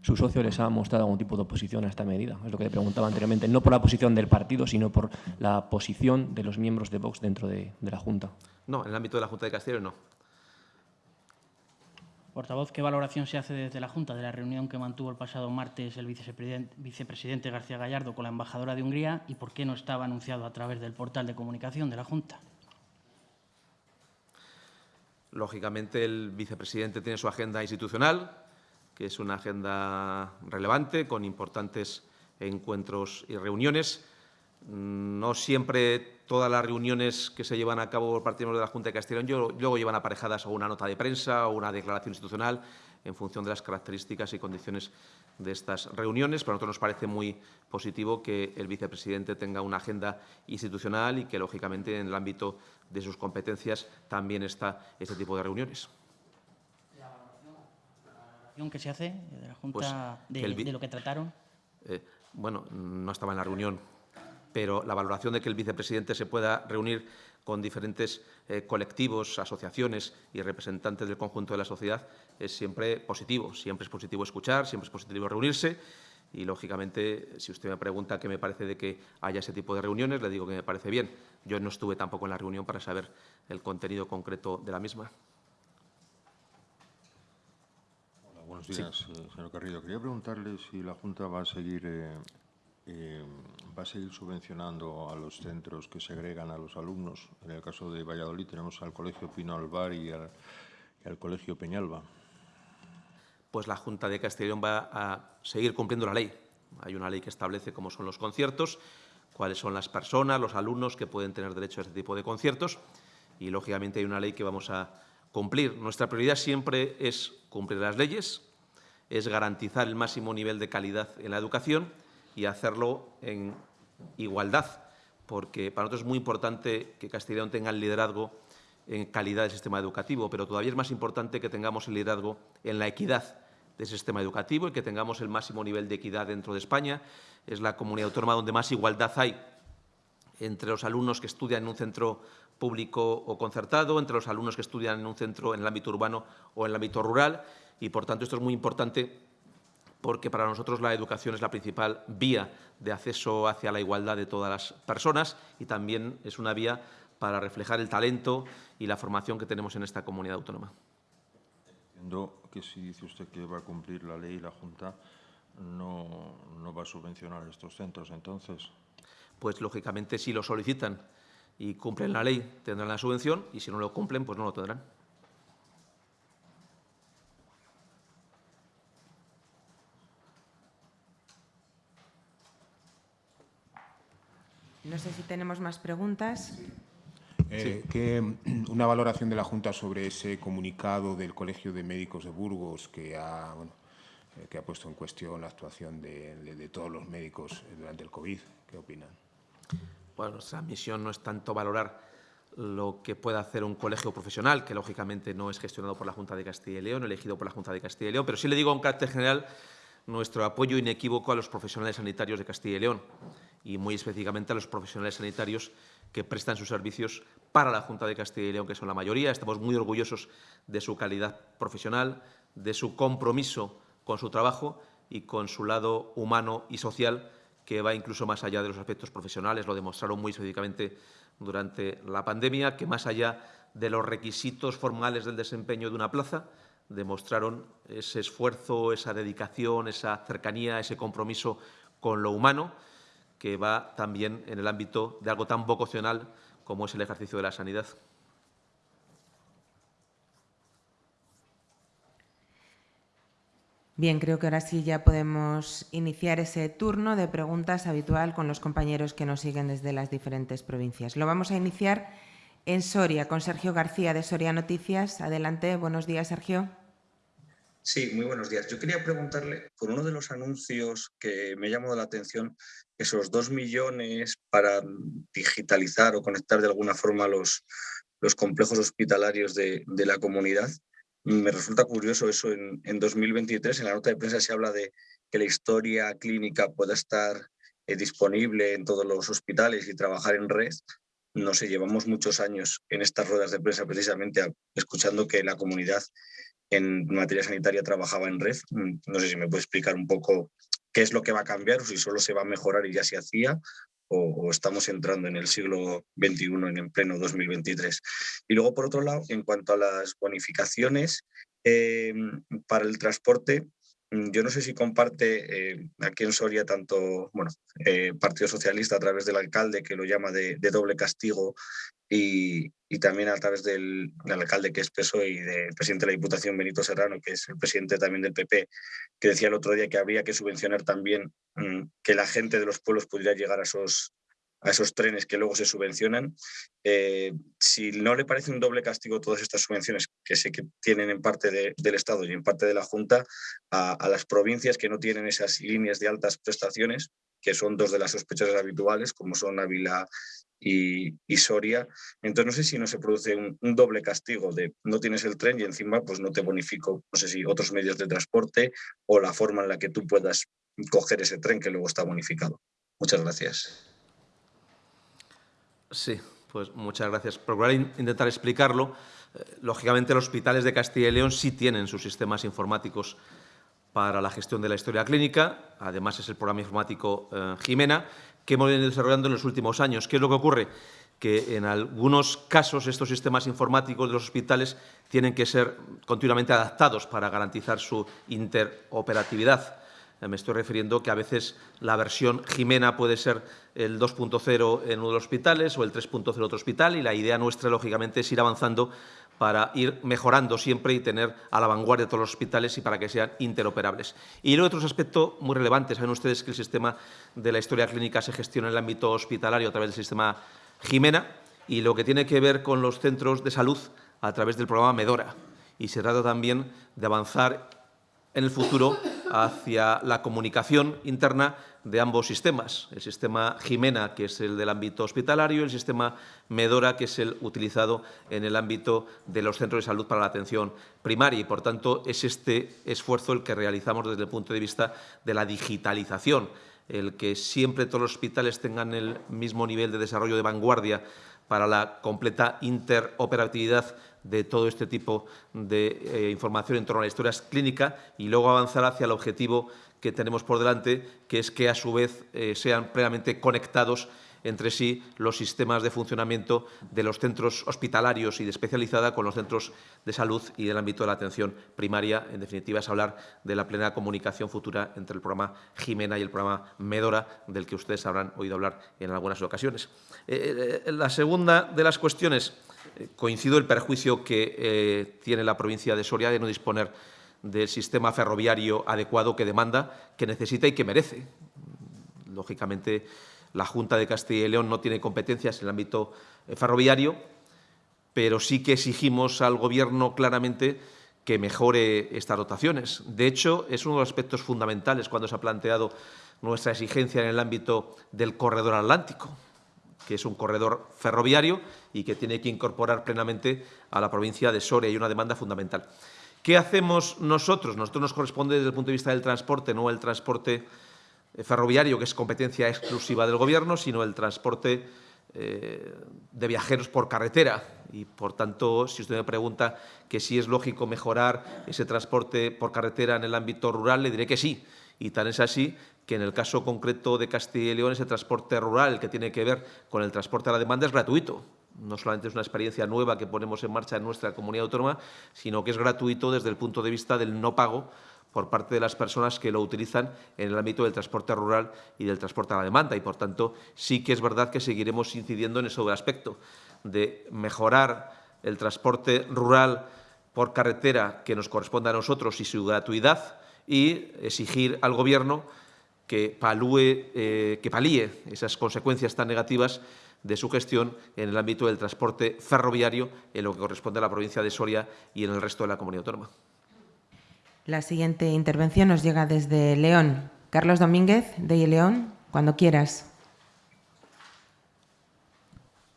¿Su socio les ha mostrado algún tipo de oposición a esta medida? Es lo que le preguntaba anteriormente. No por la posición del partido, sino por la posición de los miembros de Vox dentro de, de la Junta. No, en el ámbito de la Junta de Castilla y León no. Portavoz, ¿qué valoración se hace desde la Junta de la reunión que mantuvo el pasado martes el vicepresidente, García Gallardo con la embajadora de Hungría y por qué no estaba anunciado a través del portal de comunicación de la Junta? Lógicamente, el vicepresidente tiene su agenda institucional, que es una agenda relevante, con importantes encuentros y reuniones. No siempre todas las reuniones que se llevan a cabo por parte de la Junta de Castellón luego llevan aparejadas a una nota de prensa o una declaración institucional en función de las características y condiciones de estas reuniones. Para nosotros nos parece muy positivo que el vicepresidente tenga una agenda institucional y que, lógicamente, en el ámbito de sus competencias también está este tipo de reuniones. ¿La valoración que se hace de la Junta pues de, de, lo que trataron? Eh, bueno, no estaba en la reunión pero la valoración de que el vicepresidente se pueda reunir con diferentes eh, colectivos, asociaciones y representantes del conjunto de la sociedad es siempre positivo. Siempre es positivo escuchar, siempre es positivo reunirse y, lógicamente, si usted me pregunta qué me parece de que haya ese tipo de reuniones, le digo que me parece bien. Yo no estuve tampoco en la reunión para saber el contenido concreto de la misma. Buenos días. Eh, señor Carrillo. Quería preguntarle si la Junta va a seguir eh, eh, va a seguir subvencionando a los centros que segregan a los alumnos. En el caso de Valladolid tenemos al Colegio Pino Alvar y al, y al Colegio Peñalba. Pues la Junta de Castellón va a seguir cumpliendo la ley. Hay una ley que establece cómo son los conciertos, cuáles son las personas, los alumnos que pueden tener derecho a este tipo de conciertos y, lógicamente, hay una ley que vamos a cumplir. Nuestra prioridad siempre es cumplir las leyes, es garantizar el máximo nivel de calidad en la educación y hacerlo en igualdad, porque para nosotros es muy importante que Castellón tenga el liderazgo en calidad del sistema educativo, pero todavía es más importante que tengamos el liderazgo en la equidad del sistema educativo y que tengamos el máximo nivel de equidad dentro de España. Es la comunidad autónoma donde más igualdad hay entre los alumnos que estudian en un centro público o concertado, entre los alumnos que estudian en un centro en el ámbito urbano o en el ámbito rural y, por tanto, esto es muy importante porque para nosotros la educación es la principal vía de acceso hacia la igualdad de todas las personas y también es una vía para reflejar el talento y la formación que tenemos en esta comunidad autónoma. Entiendo que si dice usted que va a cumplir la ley y la Junta no, no va a subvencionar estos centros, entonces. Pues, lógicamente, si lo solicitan y cumplen la ley, tendrán la subvención y si no lo cumplen, pues no lo tendrán. No sé si tenemos más preguntas. Eh, sí. que, una valoración de la Junta sobre ese comunicado del Colegio de Médicos de Burgos que ha, bueno, eh, que ha puesto en cuestión la actuación de, de, de, todos los médicos durante el COVID. ¿Qué opinan? Bueno, nuestra misión no es tanto valorar lo que pueda hacer un colegio profesional, que lógicamente no es gestionado por la Junta de Castilla y León, elegido por la Junta de Castilla y León, pero sí le digo en carácter general nuestro apoyo inequívoco a los profesionales sanitarios de Castilla y León y muy específicamente a los profesionales sanitarios que prestan sus servicios para la Junta de Castilla y León, que son la mayoría. Estamos muy orgullosos de su calidad profesional, de su compromiso con su trabajo y con su lado humano y social, que va incluso más allá de los aspectos profesionales. Lo demostraron muy específicamente durante la pandemia, que más allá de los requisitos formales del desempeño de una plaza, demostraron ese esfuerzo, esa dedicación, esa cercanía, ese compromiso con lo humano, que va también en el ámbito de algo tan vocacional como es el ejercicio de la sanidad. Bien, creo que ahora sí ya podemos iniciar ese turno de preguntas habitual con los compañeros que nos siguen desde las diferentes provincias. Lo vamos a iniciar en Soria con Sergio García de Soria Noticias. Adelante, buenos días, Sergio. Sí, muy buenos días. Yo quería preguntarle por uno de los anuncios que me llamó la atención, esos dos millones para digitalizar o conectar de alguna forma los, los complejos hospitalarios de, la comunidad. Me resulta curioso eso en, en 2023. En la nota de prensa se habla de que la historia clínica pueda estar eh, disponible en todos los hospitales y trabajar en red no sé, llevamos muchos años en estas ruedas de prensa precisamente escuchando que la comunidad en materia sanitaria trabajaba en red. Mm, no sé si me puede explicar un poco qué es lo que va a cambiar si solo se va a mejorar y ya se hacía o, estamos entrando en el siglo XXI, en pleno 2023. Y luego, por otro lado, en cuanto a las bonificaciones eh, para el transporte, yo no sé si comparte eh, aquí en Soria tanto, bueno, eh, Partido Socialista a través del alcalde que lo llama de, doble castigo y, también a través del, alcalde que es PSOE y del presidente de la Diputación Benito Serrano, que es el presidente también del PP, que decía el otro día que habría que subvencionar también mm, que la gente de los pueblos pudiera llegar a esos, a esos trenes que luego se subvencionan. Eh, si no le parece un doble castigo todas estas subvenciones que sé que tienen en parte del Estado y en parte de la Junta a, las provincias que no tienen esas líneas de altas prestaciones, que son dos de las sospechosas habituales, como son Ávila y, Soria. Entonces no sé si no se produce un, doble castigo de no tienes el tren y encima pues no te bonifico, no sé si otros medios de transporte o la forma en la que tú puedas coger ese tren que luego está bonificado. Muchas gracias. Sí, pues muchas gracias. Procurar intentar explicarlo. Eh, lógicamente, los hospitales de Castilla y León sí tienen sus sistemas informáticos para la gestión de la historia clínica. Además, es el programa informático eh, Jimena, que hemos venido desarrollando en los últimos años. ¿Qué es lo que ocurre? Que en algunos casos estos sistemas informáticos de los hospitales tienen que ser continuamente adaptados para garantizar su interoperatividad. Eh, me estoy refiriendo que a veces la versión Jimena puede ser el 2.0 en uno de los hospitales o el 3.0 en otro hospital y la idea nuestra, lógicamente, es ir avanzando para ir mejorando siempre y tener a la vanguardia todos los hospitales y para que sean interoperables. Y luego otros aspectos muy relevantes. Saben ustedes que el sistema de la historia clínica se gestiona en el ámbito hospitalario a través del sistema Jimena y lo que tiene que ver con los centros de salud a través del programa Medora. Y se trata también de avanzar en el futuro hacia la comunicación interna de ambos sistemas, el sistema Jimena, que es el del ámbito hospitalario, y el sistema Medora, que es el utilizado en el ámbito de los centros de salud para la atención primaria. Y, por tanto, es este esfuerzo el que realizamos desde el punto de vista de la digitalización, el que siempre todos los hospitales tengan el mismo nivel de desarrollo de vanguardia para la completa interoperatividad de todo este tipo de eh, información en torno a la historia clínica y luego avanzar hacia el objetivo que tenemos por delante, que es que a su vez eh, sean plenamente conectados entre sí los sistemas de funcionamiento de los centros hospitalarios y de especializada con los centros de salud y del ámbito de la atención primaria. En definitiva, es hablar de la plena comunicación futura entre el programa Jimena y el programa Medora, del que ustedes habrán oído hablar en algunas ocasiones. Eh, la segunda de las cuestiones coincido el perjuicio que eh, tiene la provincia de Soria de no disponer del sistema ferroviario adecuado que demanda, que necesita y que merece. Lógicamente, la Junta de Castilla y León no tiene competencias en el ámbito eh, ferroviario, pero sí que exigimos al Gobierno claramente que mejore estas dotaciones. De hecho, es uno de los aspectos fundamentales cuando se ha planteado nuestra exigencia en el ámbito del corredor atlántico que es un corredor ferroviario y que tiene que incorporar plenamente a la provincia de Soria. Hay una demanda fundamental. ¿Qué hacemos nosotros? Nosotros nos corresponde desde el punto de vista del transporte, no el transporte eh, ferroviario, que es competencia exclusiva del Gobierno, sino el transporte eh, de viajeros por carretera. Y, por tanto, si usted me pregunta que si es lógico mejorar ese transporte por carretera en el ámbito rural, le diré que sí. Y tan es así que en el caso concreto de Castilla y León, ese transporte rural que tiene que ver con el transporte a la demanda es gratuito. No solamente es una experiencia nueva que ponemos en marcha en nuestra comunidad autónoma, sino que es gratuito desde el punto de vista del no pago por parte de las personas que lo utilizan en el ámbito del transporte rural y del transporte a la demanda. Y, por tanto, sí que es verdad que seguiremos incidiendo en ese aspecto de mejorar el transporte rural por carretera que nos corresponde a nosotros y su gratuidad y exigir al Gobierno que, palúe, eh, que palíe esas consecuencias tan negativas de su gestión en el ámbito del transporte ferroviario en lo que corresponde a la provincia de Soria y en el resto de la comunidad autónoma. La siguiente intervención nos llega desde León. Carlos Domínguez, de León, cuando quieras.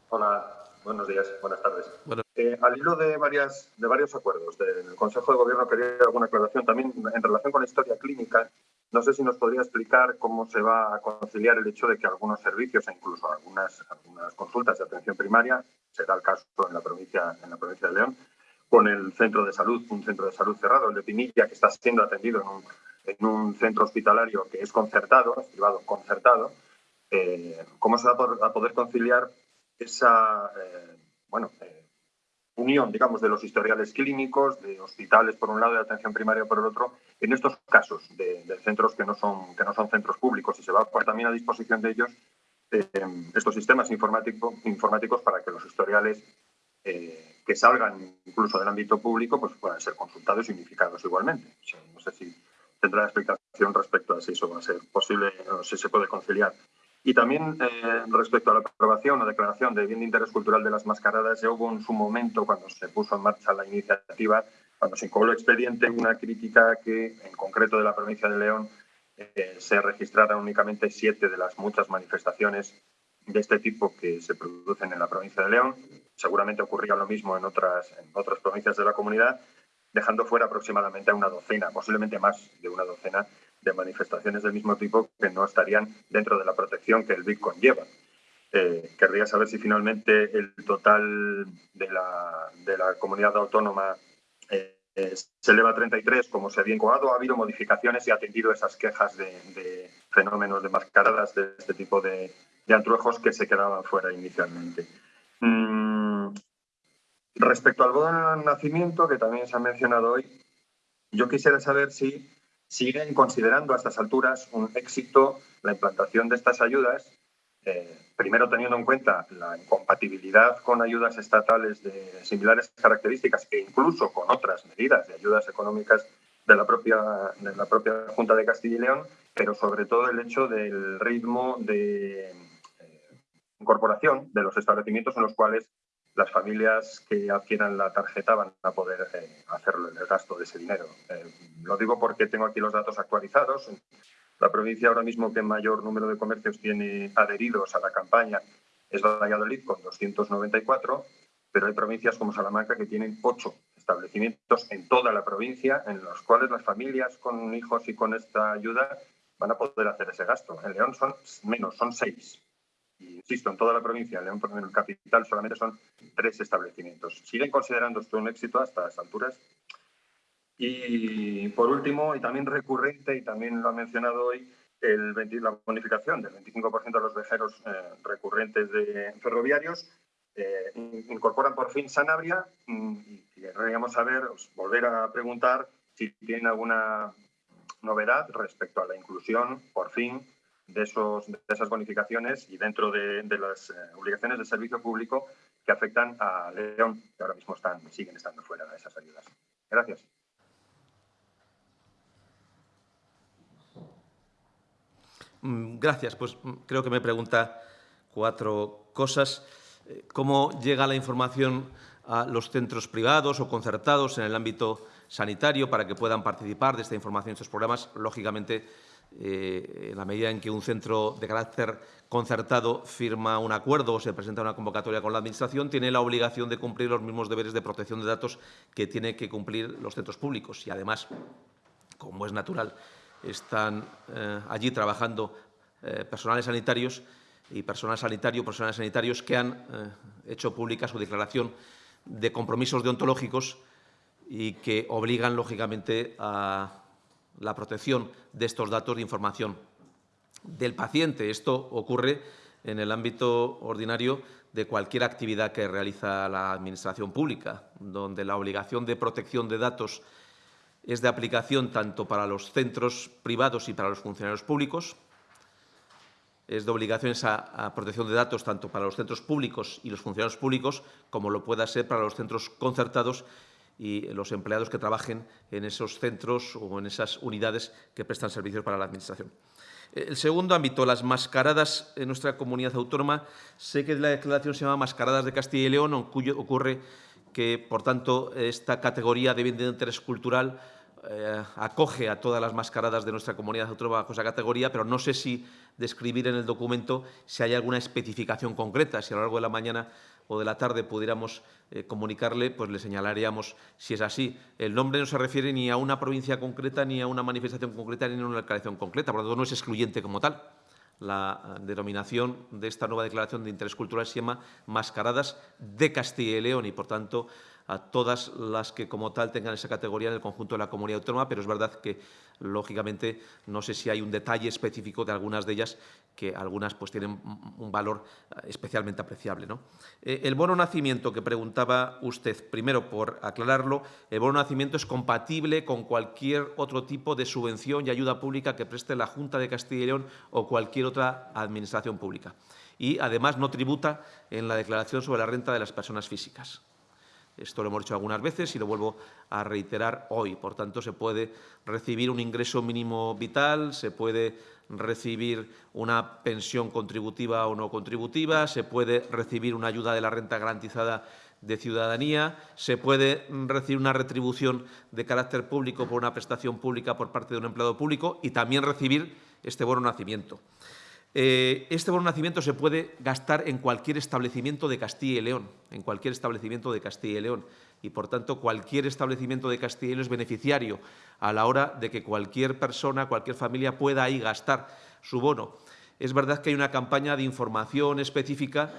Hola, buenos días, buenas tardes. Eh, al hilo de, varias, de varios acuerdos del Consejo de Gobierno, quería alguna aclaración también en relación con la historia clínica. No sé si nos podría explicar cómo se va a conciliar el hecho de que algunos servicios e incluso algunas, algunas consultas de atención primaria, será el caso en la provincia, en la provincia de León, con el centro de salud, un centro de salud cerrado, el de Pinilla, que está siendo atendido en un, centro hospitalario que es concertado, es privado concertado, eh, ¿cómo se va a poder, conciliar esa eh, bueno, eh, unión, digamos, de los historiales clínicos, de hospitales por un lado y de atención primaria por el otro, en estos casos de, centros que no, son, que no son centros públicos y se va a poner también a disposición de ellos estos sistemas informáticos para que los historiales que salgan incluso del ámbito público pues puedan ser consultados y unificados igualmente. no sé si tendrá explicación respecto a si eso va a ser posible o si se puede conciliar. Y también eh, respecto a la aprobación o declaración de bien de interés cultural de las mascaradas, ya hubo en su momento, cuando se puso en marcha la iniciativa, cuando se incubó el expediente, una crítica que, en concreto de la provincia de León, eh, se registraran únicamente siete de las muchas manifestaciones de este tipo que se producen en la provincia de León. Seguramente ocurría lo mismo en otras, en otras provincias de la comunidad, dejando fuera aproximadamente a una docena, posiblemente más de una docena de manifestaciones del mismo tipo que no estarían dentro de la protección que el BIC conlleva. Eh, querría saber si finalmente el total de la, de la comunidad autónoma eh, se eleva a 33, como se había incoado, ha habido modificaciones y ha atendido esas quejas de, de fenómenos de mascaradas de este tipo de, de antrujos que se quedaban fuera inicialmente. Mm, respecto al bono de nacimiento, que también se ha mencionado hoy, yo quisiera saber si siguen considerando a estas alturas un éxito la implantación de estas ayudas, eh, primero teniendo en cuenta la incompatibilidad con ayudas estatales de similares características e incluso con otras medidas de ayudas económicas de la propia, de la propia Junta de Castilla y León, pero sobre todo el hecho del ritmo de incorporación de los establecimientos en los cuales las familias que adquieran la tarjeta van a poder eh, hacerlo el gasto de ese dinero. Eh, lo digo porque tengo aquí los datos actualizados. La provincia ahora mismo que mayor número de comercios tiene adheridos a la campaña es Valladolid con 294, pero hay provincias como Salamanca que tienen ocho establecimientos en toda la provincia en los cuales las familias con hijos y con esta ayuda van a poder hacer ese gasto. En León son menos, son seis insisto, en toda la provincia, León, en el capital, solamente son tres establecimientos. ¿Siguen considerando esto un éxito hasta las alturas? Y por último, y también recurrente, y también lo ha mencionado hoy, la bonificación del 25% de los viajeros eh, recurrentes de ferroviarios. Eh, incorporan por fin Sanabria mm, y querríamos saber, volver a preguntar si tienen alguna novedad respecto a la inclusión, por fin, de, esos, de esas bonificaciones y dentro de, las eh, obligaciones de servicio público que afectan a León, que ahora mismo están, siguen estando fuera de esas ayudas. Gracias. Mm, gracias. Pues mm, creo que me pregunta cuatro cosas. Eh, ¿Cómo llega la información a los centros privados o concertados en el ámbito sanitario para que puedan participar de esta información, de estos programas. Lógicamente, eh, en la medida en que un centro de carácter concertado firma un acuerdo o se presenta una convocatoria con la Administración, tiene la obligación de cumplir los mismos deberes de protección de datos que tienen que cumplir los centros públicos. Y, además, como es natural, están eh, allí trabajando eh, personales sanitarios y personal sanitario, personales sanitarios que han hecho pública su declaración de compromisos deontológicos y que obligan, lógicamente, a la protección de estos datos de información del paciente. Esto ocurre en el ámbito ordinario de cualquier actividad que realiza la Administración pública, donde la obligación de protección de datos es de aplicación tanto para los centros privados y para los funcionarios públicos, es de obligación esa protección de datos tanto para los centros públicos y los funcionarios públicos como lo pueda ser para los centros concertados y los empleados que trabajen en esos centros o en esas unidades que prestan servicios para la Administración. El segundo ámbito, las mascaradas en nuestra comunidad autónoma. Sé que la declaración se llama Mascaradas de Castilla y León, ocurre que, por tanto, esta categoría de bien de interés cultural eh, acoge a todas las mascaradas de nuestra comunidad autónoma bajo esa categoría, pero no sé si describir en el documento si hay alguna especificación concreta, si a lo largo de la mañana o de la tarde pudiéramos eh, comunicarle, pues le señalaríamos si es así. El nombre no se refiere ni a una provincia concreta, ni a una manifestación concreta, ni a una declaración concreta, por lo tanto no es excluyente como tal. La eh, denominación de esta nueva declaración de interés cultural se llama Mascaradas de Castilla y León y, por tanto, a todas las que como tal tengan esa categoría en el conjunto de la comunidad autónoma, pero es verdad que, lógicamente, no sé si hay un detalle específico de algunas de ellas, que algunas pues, tienen un valor eh, especialmente apreciable. ¿no? Eh, el bono nacimiento que preguntaba usted, primero, por aclararlo, el bono nacimiento es compatible con cualquier otro tipo de subvención y ayuda pública que preste la Junta de Castilla y León o cualquier otra administración pública. Y, además, no tributa en la declaración sobre la renta de las personas físicas. Esto lo hemos hecho algunas veces y lo vuelvo a reiterar hoy. Por tanto, se puede recibir un ingreso mínimo vital, se puede recibir una pensión contributiva o no contributiva, se puede recibir una ayuda de la renta garantizada de ciudadanía, se puede recibir una retribución de carácter público por una prestación pública por parte de un empleado público y también recibir este bono nacimiento. Eh, este bono nacimiento se puede gastar en cualquier establecimiento de Castilla y León, en cualquier establecimiento de Castilla y León. Y, por tanto, cualquier establecimiento de Castilla y León es beneficiario a la hora de que cualquier persona, cualquier familia pueda ahí gastar su bono. Es verdad que hay una campaña de información específica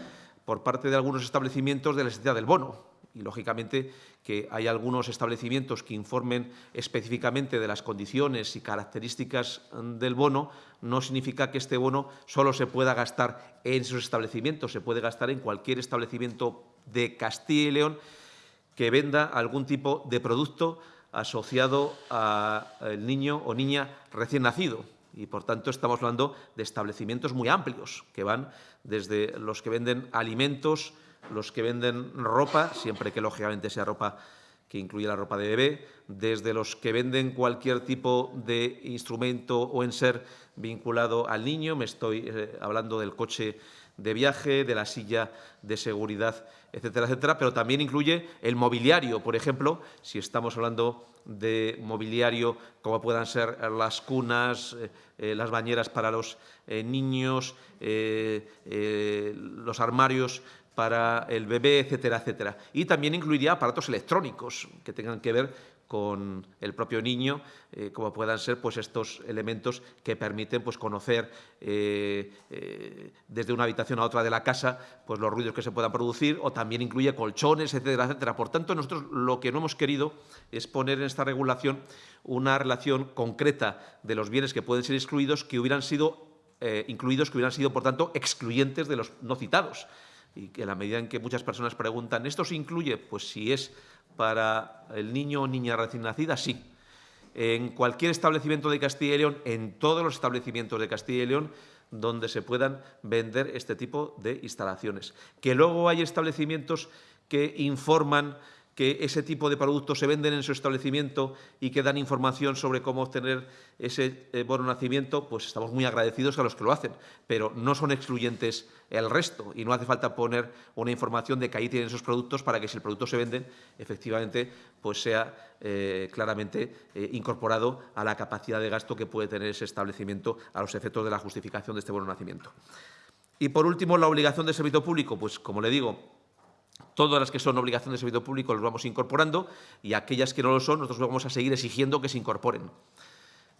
por parte de algunos establecimientos de la necesidad del bono y, lógicamente, que hay algunos establecimientos que informen específicamente de las condiciones y características del bono, no significa que este bono solo se pueda gastar en esos establecimientos, se puede gastar en cualquier establecimiento de Castilla y León que venda algún tipo de producto asociado al niño o niña recién nacido. Y, por tanto, estamos hablando de establecimientos muy amplios, que van desde los que venden alimentos, los que venden ropa, siempre que lógicamente sea ropa que incluye la ropa de bebé, desde los que venden cualquier tipo de instrumento o enser vinculado al niño, me estoy eh, hablando del coche de viaje, de la silla de seguridad, etcétera, etcétera, pero también incluye el mobiliario, por ejemplo, si estamos hablando de mobiliario como puedan ser las cunas, eh, eh, las bañeras para los niños, los armarios para el bebé, etcétera, etcétera. Y también incluiría aparatos electrónicos que tengan que ver con el propio niño, eh, como puedan ser pues, estos elementos que permiten pues, conocer eh, eh, desde una habitación a otra de la casa pues, los ruidos que se puedan producir, o también incluye colchones, etcétera, etcétera. Por tanto, nosotros lo que no hemos querido es poner en esta regulación una relación concreta de los bienes que pueden ser excluidos que hubieran sido incluidos, que hubieran sido, por tanto, excluyentes de los no citados y que la medida en que muchas personas preguntan, ¿esto se incluye? Pues si es para el niño o niña recién nacida, sí. En cualquier establecimiento de Castilla y León, en todos los establecimientos de Castilla y León, donde se puedan vender este tipo de instalaciones. Que luego hay establecimientos que informan que ese tipo de productos se venden en su establecimiento y que dan información sobre cómo obtener ese eh, bono nacimiento, pues estamos muy agradecidos a los que lo hacen, pero no son excluyentes el resto y no hace falta poner una información de que ahí tienen esos productos para que si el producto se vende, efectivamente, pues sea eh, claramente eh, incorporado a la capacidad de gasto que puede tener ese establecimiento a los efectos de la justificación de este bono nacimiento. Y, por último, la obligación de servicio público, pues, como le digo, Todas las que son obligación de servicio público las vamos incorporando y aquellas que no lo son, nosotros vamos a seguir exigiendo que se incorporen.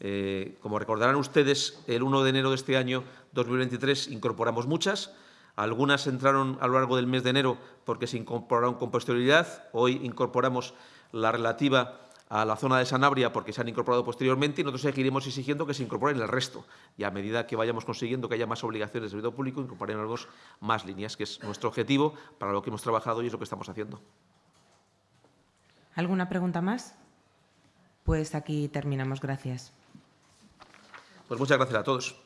Eh, como recordarán ustedes, el 1 de enero de este año 2023 incorporamos muchas. Algunas entraron a lo largo del mes de enero porque se incorporaron con posterioridad. Hoy incorporamos la relativa a la zona de Sanabria porque se han incorporado posteriormente y nosotros seguiremos exigiendo que se incorporen el resto. Y a medida que vayamos consiguiendo que haya más obligaciones de servicio público, incorporaremos más líneas, que es nuestro objetivo para lo que hemos trabajado y es lo que estamos haciendo. ¿Alguna pregunta más? Pues aquí terminamos. Gracias. Pues muchas gracias a todos.